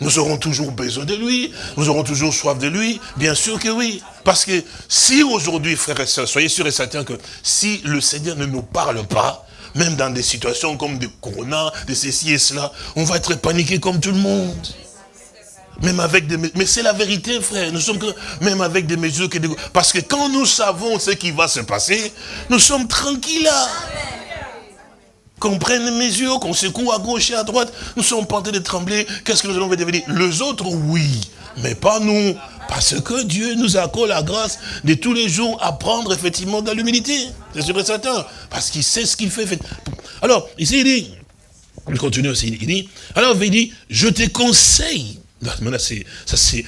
Nous aurons toujours besoin de lui, nous aurons toujours soif de lui, bien sûr que oui. Parce que si aujourd'hui, frères et sœurs, soyez sûrs et certains que si le Seigneur ne nous parle pas, même dans des situations comme de corona, de ceci et cela, on va être paniqué comme tout le monde. Même avec des Mais c'est la vérité, frère. Nous sommes même avec des mesures que Parce que quand nous savons ce qui va se passer, nous sommes tranquilles. Qu'on prenne les mesures, qu'on secoue à gauche et à droite, nous sommes train de trembler. Qu'est-ce que nous allons devenir Les autres, oui, mais pas nous. Parce que Dieu nous accorde la grâce de tous les jours à prendre effectivement de l'humilité. C'est sûr et certain. Parce qu'il sait ce qu'il fait. Alors, ici, il dit, il continue aussi, il dit, alors il dit, je te conseille ça c'est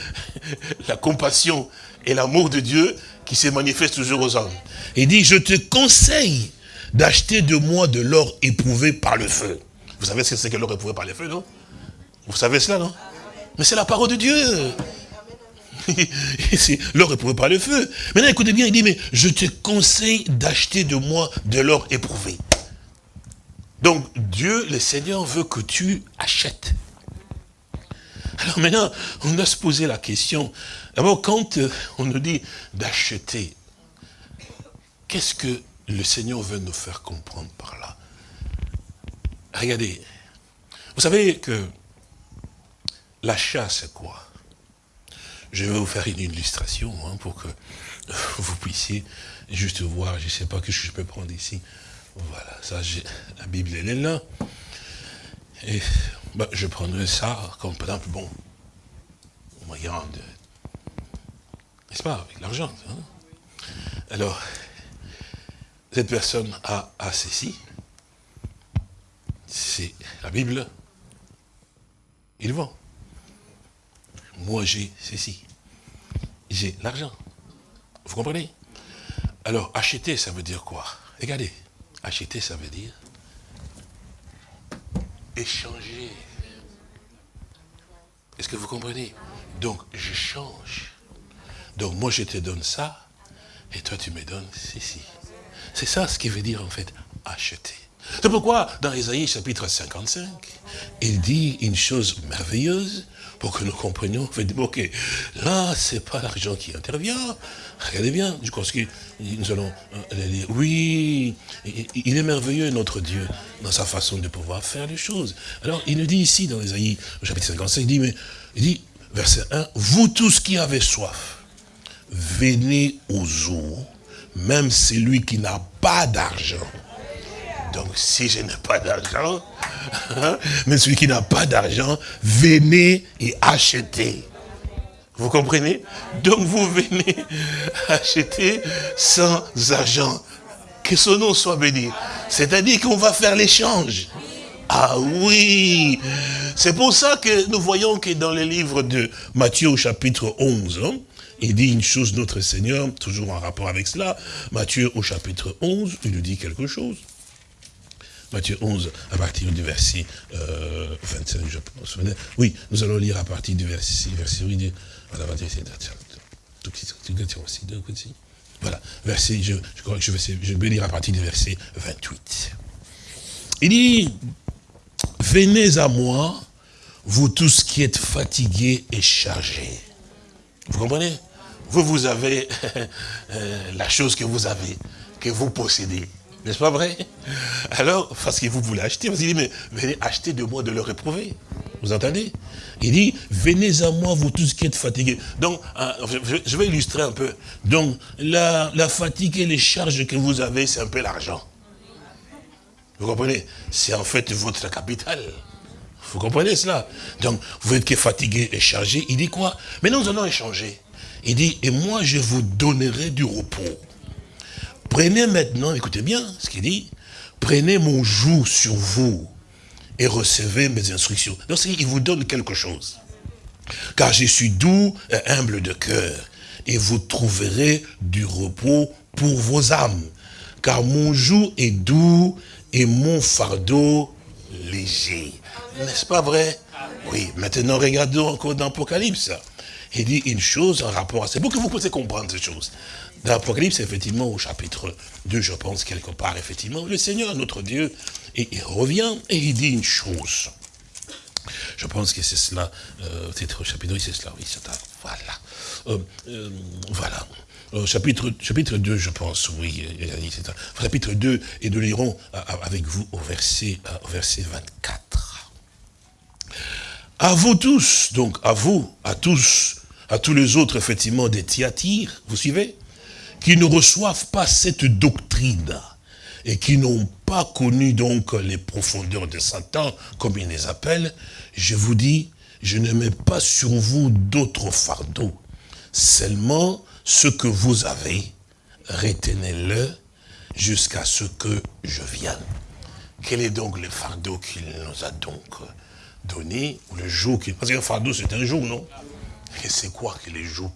la compassion et l'amour de Dieu qui se manifeste toujours aux hommes. Il dit, je te conseille d'acheter de moi de l'or éprouvé par le feu. Vous savez ce que c'est que l'or éprouvé par le feu, non? Vous savez cela, non? Mais c'est la parole de Dieu. [LAUGHS] l'or éprouvé par le feu. Maintenant, écoutez bien, il dit, mais je te conseille d'acheter de moi de l'or éprouvé. Donc, Dieu, le Seigneur, veut que tu achètes. Alors maintenant, on doit se poser la question. D'abord, quand euh, on nous dit d'acheter, qu'est-ce que le Seigneur veut nous faire comprendre par là? Regardez, vous savez que l'achat, c'est quoi? Je vais vous faire une illustration hein, pour que vous puissiez juste voir, je ne sais pas que je peux prendre ici. Voilà, ça, la Bible, elle est là. Et bah, je prendrais ça comme par exemple, bon, moyen de... N'est-ce pas, avec l'argent. Hein. Alors, cette personne a, a ceci. C'est la Bible. Il vend. Moi, j'ai ceci. J'ai l'argent. Vous comprenez? Alors, acheter, ça veut dire quoi? Regardez, acheter, ça veut dire échanger. Est-ce que vous comprenez? Donc, je change. Donc, moi, je te donne ça, et toi, tu me donnes ceci. C'est ça ce qui veut dire, en fait, acheter. C'est pourquoi, dans Isaïe chapitre 55, il dit une chose merveilleuse pour que nous comprenions. ok, là, c'est pas l'argent qui intervient. Regardez bien, je pense que nous allons euh, dire, oui, il est merveilleux, notre Dieu, dans sa façon de pouvoir faire les choses. Alors, il nous dit ici, dans Isaïe chapitre 55, il dit, mais, il dit, verset 1, vous tous qui avez soif, venez aux eaux, même celui qui n'a pas d'argent donc, si je n'ai pas d'argent, [LAUGHS] mais celui qui n'a pas d'argent, venez et achetez. Vous comprenez? Donc, vous venez [LAUGHS] acheter sans argent. Que son nom soit béni. C'est-à-dire qu'on va faire l'échange. Ah oui C'est pour ça que nous voyons que dans le livre de Matthieu au chapitre 11, hein, il dit une chose notre Seigneur, toujours en rapport avec cela, Matthieu au chapitre 11, il nous dit quelque chose. Matthieu 11, à partir du verset 25, euh, je pense. Oui, nous allons lire à partir du verset, verset oui, voilà, verset, je, je crois que je vais, je vais lire à partir du verset 28. Il dit, venez à moi, vous tous qui êtes fatigués et chargés. Vous comprenez? Vous, vous avez [LAUGHS] euh, la chose que vous avez, que vous possédez. N'est-ce pas vrai? Alors, parce que vous voulez acheter, parce qu'il dit, mais venez acheter de moi de le réprouver. Vous entendez? Il dit, venez à moi, vous tous qui êtes fatigués. Donc, hein, je vais illustrer un peu. Donc, la, fatigue et les charges que vous avez, c'est un peu l'argent. Vous comprenez? C'est en fait votre capital. Vous comprenez cela? Donc, vous êtes fatigué et chargé. Il dit quoi? Mais nous allons échanger. Il dit, et moi je vous donnerai du repos. Prenez maintenant, écoutez bien ce qu'il dit, prenez mon joug sur vous et recevez mes instructions. Donc il vous donne quelque chose. Car je suis doux et humble de cœur, et vous trouverez du repos pour vos âmes. Car mon joug est doux et mon fardeau léger. N'est-ce pas vrai? Oui, maintenant regardons encore dans l'Apocalypse. Il dit une chose en rapport à... C'est pour que vous puissiez comprendre ces choses. L'Apocalypse, effectivement, au chapitre 2, je pense, quelque part, effectivement, le Seigneur, notre Dieu, il revient et il dit une chose. Je pense que c'est cela, euh, peut-être au chapitre 2, c'est cela, oui, c'est voilà. Euh, euh, voilà. chapitre, chapitre 2, je pense, oui, c'est chapitre 2, et nous lirons avec vous au verset, au verset 24. À vous tous, donc à vous, à tous, à tous les autres, effectivement, des Thyatires, vous suivez? Qui ne reçoivent pas cette doctrine et qui n'ont pas connu donc les profondeurs de Satan, comme il les appelle, je vous dis, je ne mets pas sur vous d'autres fardeaux. Seulement ce que vous avez, retenez-le jusqu'à ce que je vienne. Quel est donc le fardeau qu'il nous a donc donné, le jour qu'il... Parce qu'un fardeau, c'est un jour, non? Et c'est quoi que les jougs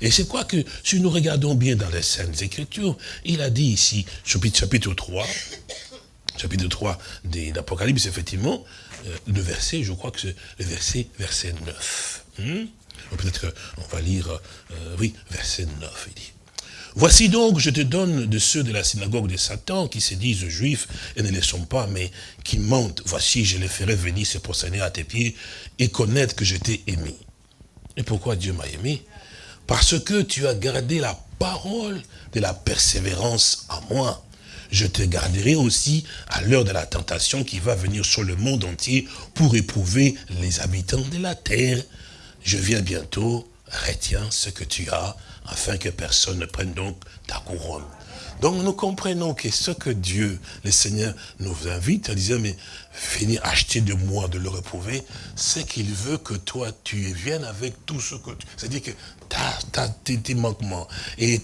Et c'est quoi que, si nous regardons bien dans les Saintes Écritures, il a dit ici, chapitre, chapitre 3, chapitre 3 de l'Apocalypse, effectivement, euh, le verset, je crois que c'est le verset, verset 9. Hmm? Peut-être on va lire, euh, oui, verset 9, il dit. Voici donc, je te donne de ceux de la synagogue de Satan qui se disent juifs et ne le sont pas, mais qui mentent. Voici, je les ferai venir se prosterner à tes pieds et connaître que je t'ai aimé. Et pourquoi Dieu m'a aimé Parce que tu as gardé la parole de la persévérance en moi. Je te garderai aussi à l'heure de la tentation qui va venir sur le monde entier pour éprouver les habitants de la terre. Je viens bientôt, retiens ce que tu as, afin que personne ne prenne donc ta couronne. Donc nous comprenons que ce que Dieu, le Seigneur, nous invite à dire, mais venez acheter de moi, de le reprouver, c'est qu'il veut que toi, tu viennes avec tout ce que tu... C'est-à-dire que as, tes, manquements et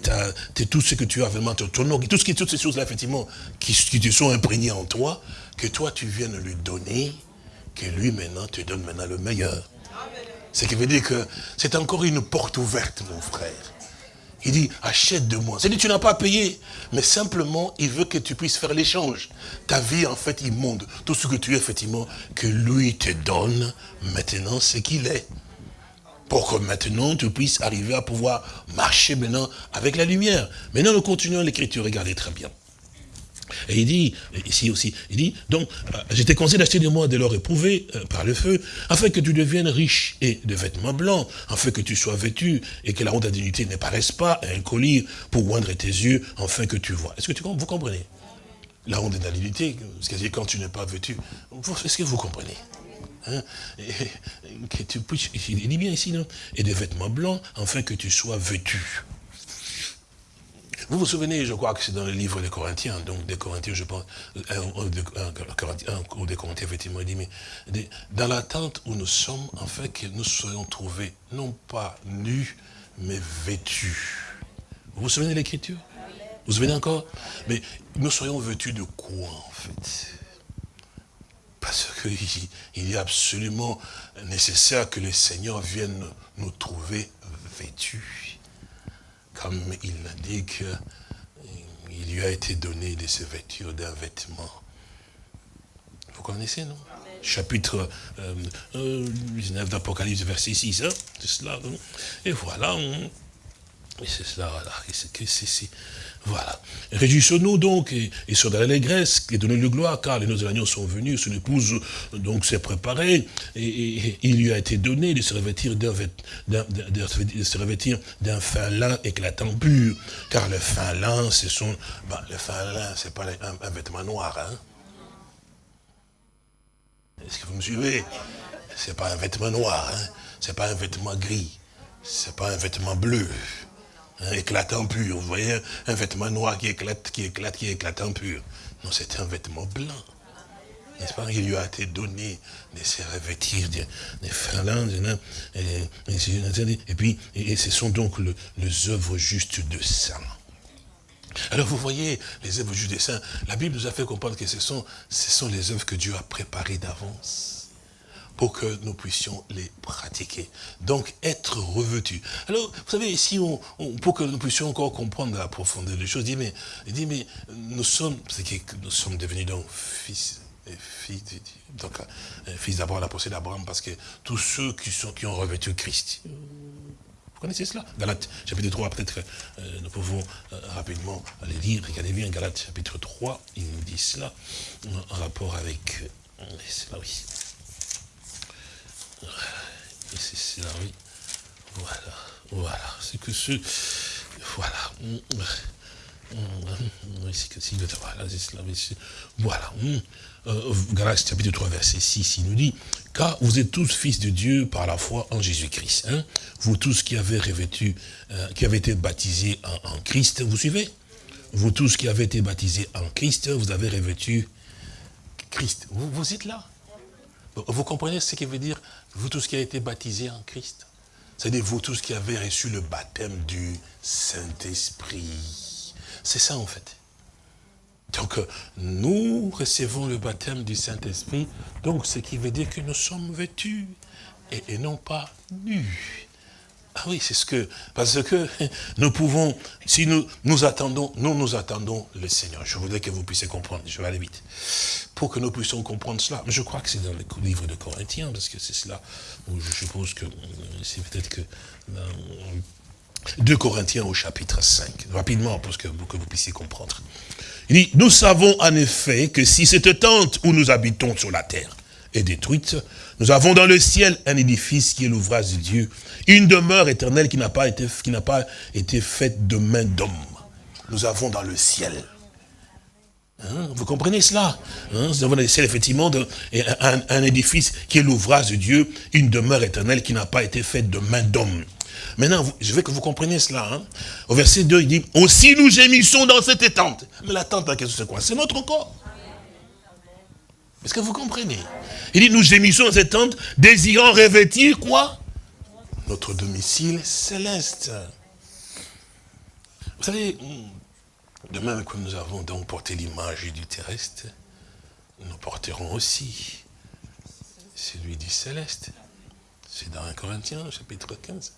tout ce que tu as vraiment, ton, ton tout ce qui, toutes ces choses-là, effectivement, qui, qui te sont imprégnées en toi, que toi, tu viennes lui donner, que lui, maintenant, te donne maintenant le meilleur. Ce qui veut dire que c'est encore une porte ouverte, mon frère. Il dit, achète de moi. C'est-à-dire, tu n'as pas payé, mais simplement, il veut que tu puisses faire l'échange. Ta vie, en fait, immonde. Tout ce que tu es, effectivement, que lui te donne maintenant ce qu'il est. Pour que maintenant, tu puisses arriver à pouvoir marcher maintenant avec la lumière. Maintenant, nous continuons l'écriture. Regardez très bien. Et il dit, ici aussi, il dit, donc, euh, je t'ai conseillé d'acheter de moi de l'or éprouvé euh, par le feu, afin que tu deviennes riche et de vêtements blancs, afin que tu sois vêtu et que la honte de dignité ne paraisse pas, un collier pour oindre tes yeux, afin que tu vois. Est-ce que tu, vous comprenez? La honte de dignité, c'est-à-dire quand tu n'es pas vêtu, est-ce que vous comprenez? Hein? tu il dit bien ici, non? Et des vêtements blancs, afin que tu sois vêtu. Vous vous souvenez, je crois que c'est dans le livre des Corinthiens, donc des Corinthiens, je pense, un, ou des Corinthiens, effectivement, il dit, mais dans l'attente où nous sommes, en fait, que nous soyons trouvés, non pas nus, mais vêtus. Vous vous souvenez de l'écriture? Vous vous souvenez encore? Mais nous soyons vêtus de quoi, en fait? Parce qu'il [LAUGHS] est absolument nécessaire que le Seigneur vienne nous trouver vêtus comme il a dit qu'il lui a été donné de se vêtir d'un vêtement. Vous connaissez, non? Chapitre 19 euh, euh, d'Apocalypse, verset 6, hein c'est cela. Et voilà, hein. C'est cela, voilà. Et c'est, voilà. Réjouissons-nous donc et, et sur l'allégresse et donnons-lui gloire, car les noces de l'agneau sont venus, son épouse donc s'est préparée, et, il lui a été donné de se revêtir d'un fin lin éclatant pur, car le fin lin, c'est son, ben, le fin lin, c'est pas un, vêtement noir, hein. Est-ce que vous me suivez? C'est pas un vêtement noir, hein. C'est pas un vêtement gris, c'est pas un vêtement bleu. Hein, éclatant pur. Vous voyez, un vêtement noir qui éclate, qui éclate, qui éclatant pur. Non, c'était un vêtement blanc. N'est-ce pas? Il lui a été donné de se revêtir des, des et, et, puis, et, ce sont donc les œuvres justes de saint. Alors vous voyez, les œuvres justes de saint, la Bible nous a fait comprendre que ce sont, ce sont les œuvres que Dieu a préparées d'avance pour que nous puissions les pratiquer. Donc, être revêtu. Alors, vous savez, si pour que nous puissions encore comprendre la profondeur des choses, il dit, mais, il dit, mais nous sommes, c'est que nous sommes devenus donc fils et filles, donc euh, fils d'Abraham, la procès d'Abraham, parce que tous ceux qui, sont, qui ont revêtu Christ, vous connaissez cela? Galates chapitre 3, peut-être euh, nous pouvons euh, rapidement aller lire. Regardez bien Galates chapitre 3, il nous dit cela en rapport avec... c'est là, oui. C'est oui. Voilà, voilà. C'est que ce... Voilà. Oui, c'est que si, voilà, c'est voilà. Euh, chapitre 3, verset 6, il nous dit, car vous êtes tous fils de Dieu par la foi en Jésus-Christ. Hein? Vous tous qui avez revêtu, euh, qui avez été baptisés en, Christ, vous suivez? Vous tous qui avez été baptisés en Christ, vous avez revêtu Christ. Vous, vous êtes là? Vous comprenez ce qui veut dire, vous tous qui avez été baptisés en Christ C'est-à-dire vous tous qui avez reçu le baptême du Saint-Esprit. C'est ça en fait. Donc nous recevons le baptême du Saint-Esprit, donc ce qui veut dire que nous sommes vêtus et, non pas nus. Ah oui, c'est ce que, parce que [LAUGHS] nous pouvons, si nous nous attendons, nous nous attendons le Seigneur. Je voudrais que vous puissiez comprendre, je vais aller vite, pour que nous puissions comprendre cela. Je crois que c'est dans le livre de Corinthiens, parce que c'est cela je suppose que c'est peut-être que dans 2 Corinthiens au chapitre 5, rapidement, pour que, pour que vous puissiez comprendre. Il dit, nous savons en effet que si cette tente où nous habitons sur la terre est détruite, nous avons dans le ciel un édifice qui est l'ouvrage de Dieu, une demeure éternelle qui n'a pas été, faite de main d'homme. Nous avons dans le ciel. Hein, vous comprenez cela? Hein, Nous avons dans le ciel, effectivement, un, édifice qui est l'ouvrage de Dieu, une demeure éternelle qui n'a pas été faite de main d'homme. Maintenant, je veux que vous compreniez cela. Hein. Au verset 2, il dit, aussi nous gémissons dans cette tente. Mais la tente, c'est quoi C'est notre corps. Est-ce que vous comprenez? Il dit, nous gémissons cette tente, désirant revêtir quoi? Notre domicile céleste. Vous savez, de même que nous avons donc porté l'image du terrestre, nous porterons aussi celui du céleste. C'est dans 1 Corinthiens, chapitre 15.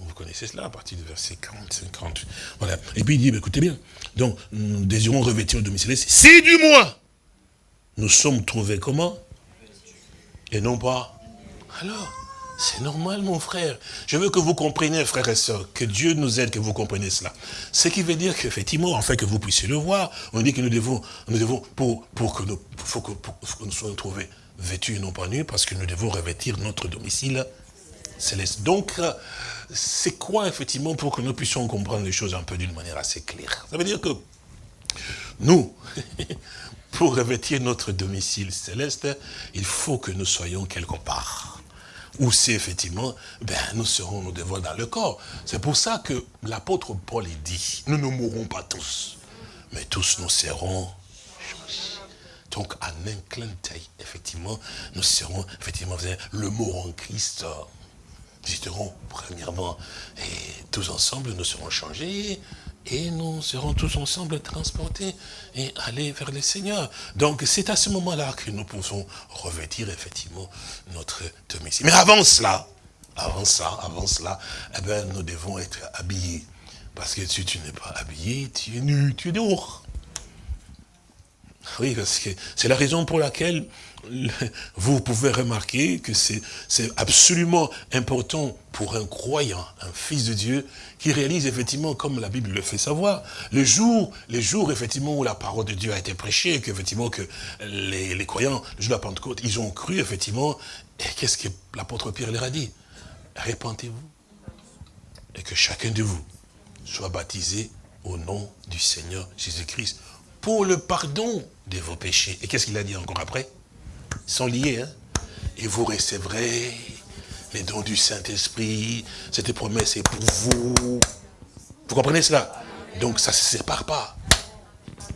Vous connaissez cela à partir du verset 40, 50. Voilà. Et puis il dit, écoutez bien, donc nous désirons revêtir le domicile céleste, si du moins nous sommes trouvés comment? Et non pas. Alors, C'est normal, mon frère. Je veux que vous compreniez, frères et sœurs, que Dieu nous aide, que vous compreniez cela. Ce qui veut dire qu'effectivement, afin que vous puissiez le voir, on dit que nous devons, nous devons pour, pour, que nous, pour que, nous soyons trouvés vêtus et non pas nus, parce que nous devons revêtir notre domicile céleste. Donc, c'est quoi, effectivement, pour que nous puissions comprendre les choses un peu d'une manière assez claire? Ça veut dire que nous, [LAUGHS] pour revêtir notre domicile céleste, il faut que nous soyons quelque part. Où c'est effectivement, ben, nous serons, nous devons dans le corps. C'est pour ça que l'apôtre Paul dit, nous ne mourrons pas tous, mais tous nous serons donc, en un clin d'œil, effectivement, nous serons, effectivement, le mot en Christ visiterons premièrement, et tous ensemble nous serons changés, et nous serons tous ensemble transportés et aller vers le Seigneur. Donc c'est à ce moment-là que nous pouvons revêtir effectivement notre domicile. Mais avant cela, avant ça, avant cela, eh ben, nous devons être habillés. Parce que si tu n'es pas habillé, tu es nu, tu es dehors. Oui, parce que c'est la raison pour laquelle [LAUGHS] vous pouvez remarquer que c'est absolument important pour un croyant, un fils de Dieu, qui réalise effectivement, comme la Bible le fait savoir, le jour, les jours effectivement où la parole de Dieu a été prêchée, qu'effectivement que les, les, croyants, le jour de la Pentecôte, ils ont cru effectivement, et qu'est-ce que l'apôtre Pierre leur a dit? Répentez-vous, et que chacun de vous soit baptisé au nom du Seigneur Jésus-Christ, pour le pardon de vos péchés. Et qu'est-ce qu'il a dit encore après? Sont liés. Hein. Et vous recevrez les dons du Saint-Esprit. Cette promesse est pour vous. Vous comprenez cela? Donc ça ne se sépare pas.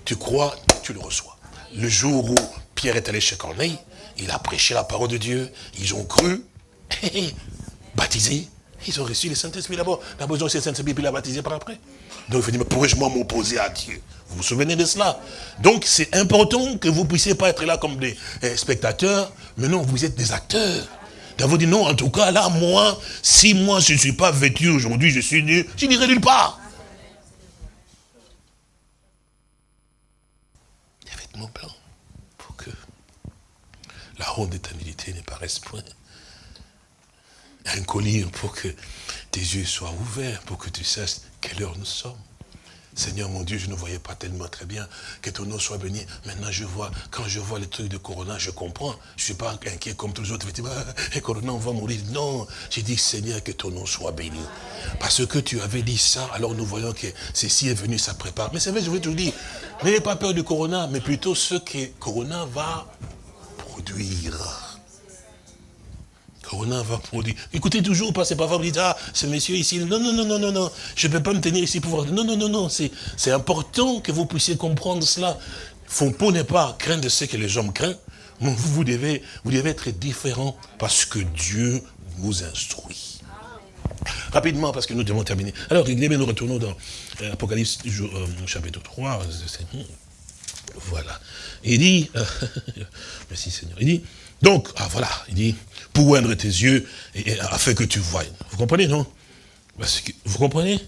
Tu crois, tu le reçois. Le jour où Pierre est allé chez Corneille, il a prêché la parole de Dieu. Ils ont cru, [LAUGHS] baptisé. Ils ont reçu le Saint-Esprit d'abord. D'abord, ils ont reçu le Saint-Esprit, puis il a baptisé par après. Donc il dire, mais pourrais-je m'opposer à Dieu? Vous vous souvenez de cela? Donc c'est important que vous puissiez pas être là comme des eh, spectateurs, mais non, vous êtes des acteurs. Vous dit non, en tout cas, là, moi, si moi je ne suis pas vêtu aujourd'hui, je suis nu, je n'irai nulle part. Des vêtements blancs pour que la ronde d'éternité ne paraisse point. Un pour que tes yeux soient ouverts, pour que tu saches quelle heure nous sommes? Seigneur mon Dieu, je ne voyais pas tellement très bien que ton nom soit béni. Maintenant, je vois, quand je vois les trucs de Corona, je comprends. Je ne suis pas inquiet comme tous les autres. Et [LAUGHS] Corona, on va mourir. Non, j'ai dit, Seigneur, que ton nom soit béni. Parce que tu avais dit ça, alors nous voyons que ceci est venu, ça prépare. Mais c'est vrai, je veux te dire, n'ayez pas peur du Corona, mais plutôt ce que Corona va produire. Corona va produire. Écoutez toujours pas, c'est pas vous dites, ah, ce monsieur ici, non, non, non, non, non, non, je ne peux pas me tenir ici pour voir. Non, non, non, non, c'est important que vous puissiez comprendre cela. Faut n'est pas craindre ce que les hommes craignent, vous, vous, devez, vous devez être différent parce que Dieu vous instruit. Rapidement, parce que nous devons terminer. Alors, nous retournons dans euh, Apocalypse euh, chapitre 3. Voilà. Il dit, [LAUGHS] merci Seigneur, il dit, donc, ah voilà, il dit, pour oindre tes yeux, afin que tu voies. Vous comprenez, non? Vous comprenez?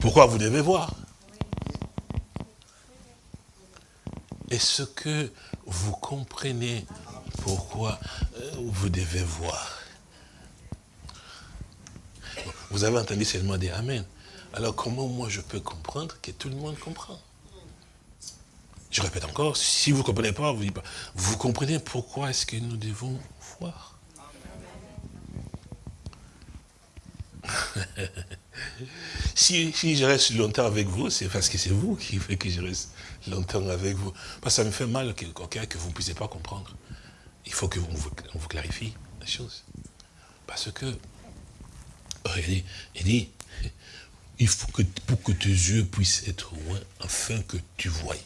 Pourquoi vous devez voir? Est-ce que vous comprenez pourquoi euh, vous devez voir? Vous avez entendu seulement des Amen. Alors comment moi je peux comprendre que tout le monde comprend? Je répète encore, si vous ne comprenez pas, vous, pas, vous comprenez pourquoi est-ce que nous devons voir? [LAUGHS] si, je reste longtemps avec vous, c'est parce que c'est vous qui fait que je reste longtemps avec vous. Parce que ça me fait mal que, que vous ne puissiez pas comprendre. Il faut qu'on vous, vous, clarifie la chose. Parce que, regardez, il dit, il faut que pour que tes yeux puissent être loin, afin que tu voies.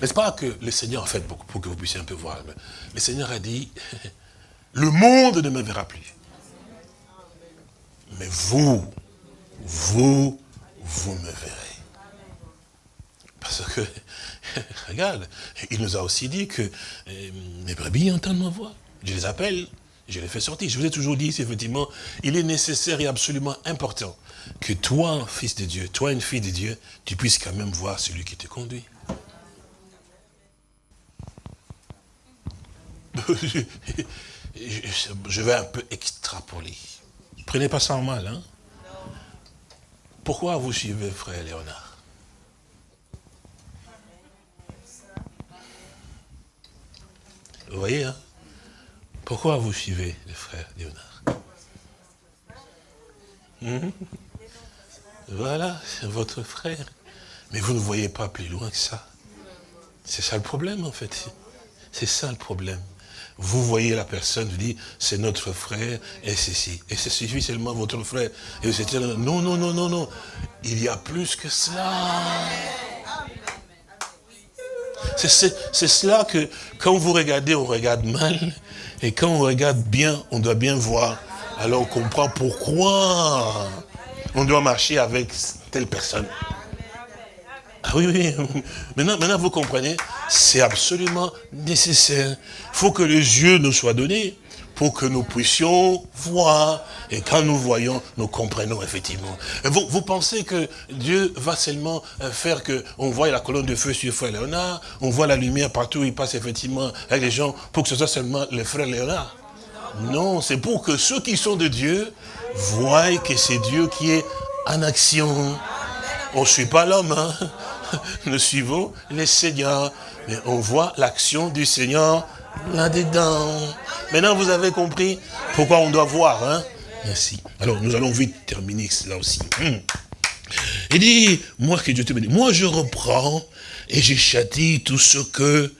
N'est-ce pas que le Seigneur, en fait, pour que vous puissiez un peu voir, le Seigneur a dit, [LAUGHS] le monde ne me verra plus. Mais vous, vous, vous me verrez. Parce que, [LAUGHS] regarde, il nous a aussi dit que euh, mes brebis entendent ma voix. Je les appelle, je les fais sortir. Je vous ai toujours dit, effectivement, il est nécessaire et absolument important que toi, fils de Dieu, toi, une fille de Dieu, tu puisses quand même voir celui qui te conduit. [LAUGHS] je vais un peu extrapoler. Prenez pas ça en mal. Hein? Pourquoi vous suivez frère Léonard? Vous voyez, hein? Pourquoi vous suivez le frère Léonard? Hmm? Voilà, c'est votre frère. Mais vous ne voyez pas plus loin que ça. C'est ça le problème, en fait. C'est ça le problème. Vous voyez la personne, vous dites, c'est notre frère, et ceci. Et c'est suffit seulement votre frère. Et vous êtes non, non, non, non, non. Il y a plus que cela. C'est cela que, quand vous regardez, on regarde mal. Et quand on regarde bien, on doit bien voir. Alors on comprend pourquoi on doit marcher avec telle personne. Ah oui, oui. [LAUGHS] Maintenant, maintenant vous comprenez, c'est absolument nécessaire. Il faut que les yeux nous soient donnés pour que nous puissions voir. Et quand nous voyons, nous comprenons effectivement. Vous, vous pensez que Dieu va seulement euh, faire que on voit la colonne de feu sur Frère Léonard, on voit la lumière partout où il passe effectivement avec les gens, pour que ce soit seulement le Frère Léonard? Non, c'est pour que ceux qui sont de Dieu voient que c'est Dieu qui est en action. On ne suit pas l'homme, hein [LAUGHS] nous suivons les seigneurs. Mais on voit l'action du Seigneur là-dedans. Maintenant, vous avez compris pourquoi on doit voir. Hein Merci. Alors, nous allons vite terminer cela aussi. Hmm. Il dit, moi que Dieu te bénisse, moi je reprends et je châtie tout ce que...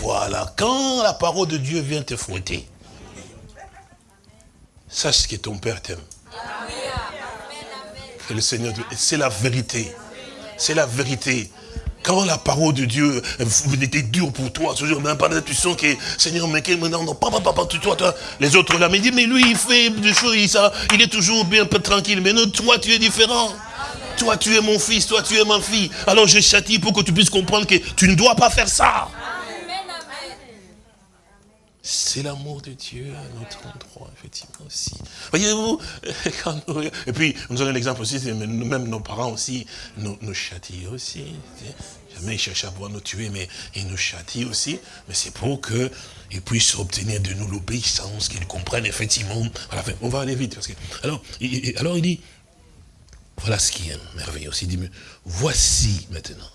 Voilà, quand la parole de Dieu vient te fouetter, sache que ton Père t'aime. Que le Seigneur, c'est la vérité. C'est la vérité. Quand la parole de Dieu était dure pour toi, ce jour, même pendant tu sens que, Seigneur, mais que maintenant, non, papa, papa, toi, toi, les autres là, mais dit, mais lui, il fait des choses, il, ça, il est toujours bien peu tranquille, mais non, toi, tu es différent. Toi, tu es mon fils, toi, tu es ma fille. Alors, je châtie pour que tu puisses comprendre que tu ne dois pas faire ça. C'est l'amour de Dieu à notre endroit, effectivement, aussi. Voyez-vous, [LAUGHS] et puis, nous avons l'exemple aussi, même nos parents aussi nous, nous châtient aussi. Jamais ils cherchent à pouvoir nous tuer, mais ils nous châtient aussi. Mais c'est pour qu'ils puissent obtenir de nous l'obéissance, qu'ils comprennent effectivement. on va aller vite. Parce que, alors, il, alors, il dit, voilà ce qui est merveilleux aussi. Il dit, voici maintenant,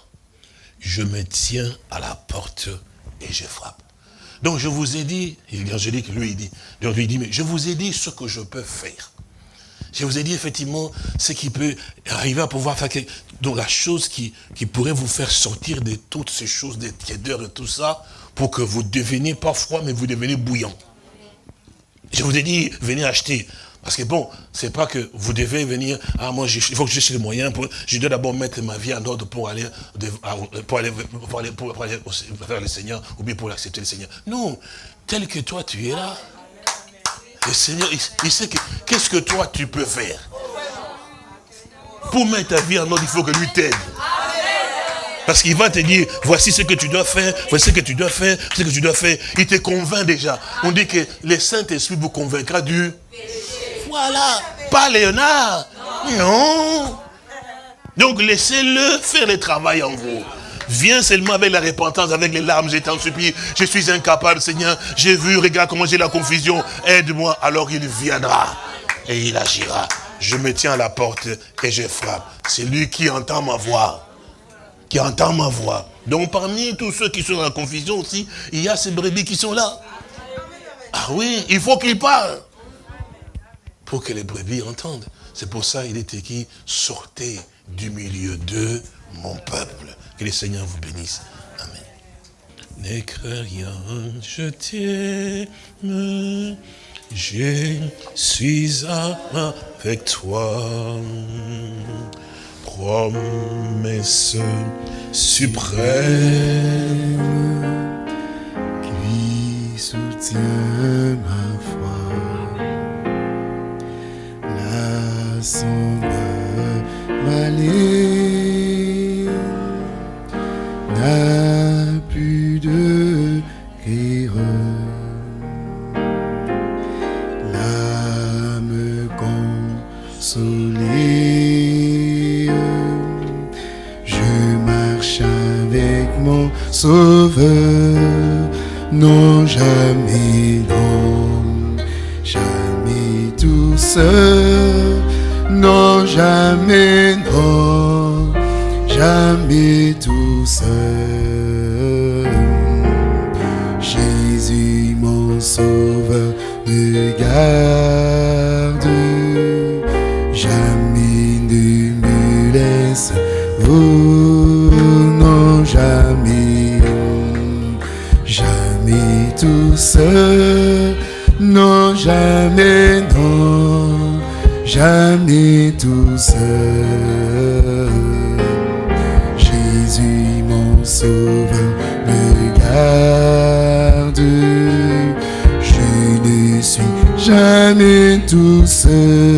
je me tiens à la porte et je frappe. Donc je vous ai dit, l'évangélique lui dit, lui dit, mais je vous ai dit ce que je peux faire. Je vous ai dit effectivement ce qui peut arriver à pouvoir faire, donc la chose qui, pourrait vous faire sortir de toutes ces choses, des tièdeurs et tout ça, pour que vous deveniez pas froid, mais vous devenez bouillant. Je vous ai dit, venez acheter. Parce que bon, c'est pas que vous devez venir, ah moi il faut que j'ai les moyens, pour, je dois d'abord mettre ma vie en ordre pour aller, aller, pour aller, pour vers le Seigneur, ou bien pour accepter le Seigneur. Non, tel que toi tu es là, le Seigneur, il, sait qu'est-ce que toi tu peux faire? Pour mettre ta vie en ordre, il faut que lui t'aide. Parce qu'il va te dire, voici ce que tu dois faire, voici ce que tu dois faire, ce que tu dois faire. Il te convainc déjà. On dit que le Saint-Esprit vous convaincra du voilà. Pas Léonard. Non. Donc laissez-le faire le travail en vous. Viens seulement avec la repentance, avec les larmes, j'ai t'en supplie. Je suis incapable, Seigneur. J'ai vu, regarde comment j'ai la confusion. Aide-moi. Alors il viendra et il agira. Je me tiens à la porte et je frappe. C'est lui qui entend ma voix. Qui entend ma voix. Donc parmi tous ceux qui sont dans la confusion aussi, il y a ces brebis qui sont là. Ah oui, il faut qu'ils parlent pour que les brebis entendent. C'est pour ça qu'il est écrit, sortez du milieu de mon peuple. Que le Seigneur vous bénisse. Amen. N'écris rien, je t'aime, je suis avec toi. Promesse suprême qui soutient ma semble m'aller, n'a plus de rire. L'âme consolée, je marche avec mon sauveur, non jamais, non jamais tout seul jamais, non, jamais tout seul. Jésus, mon sauveur, me garde. Jamais ne me laisse, oh non, jamais, jamais tout seul. Non, jamais, non, jamais Jésus, mon sauveur, me garde. Je ne suis jamais tout seul.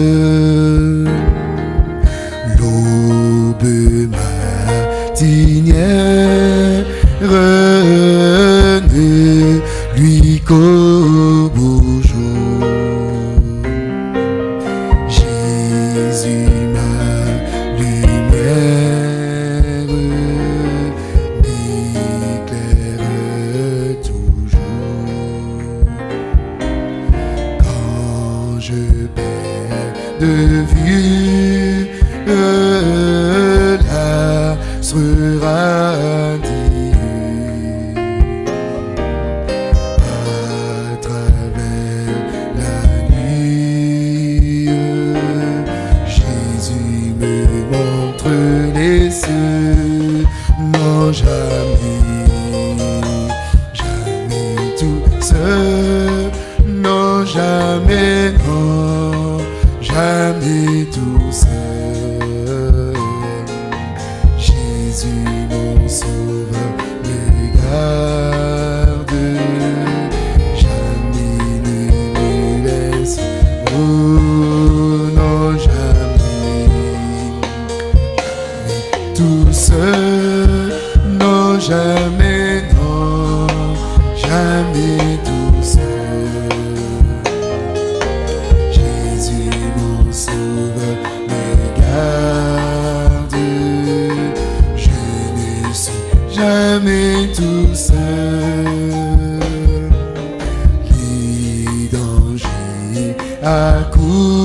aku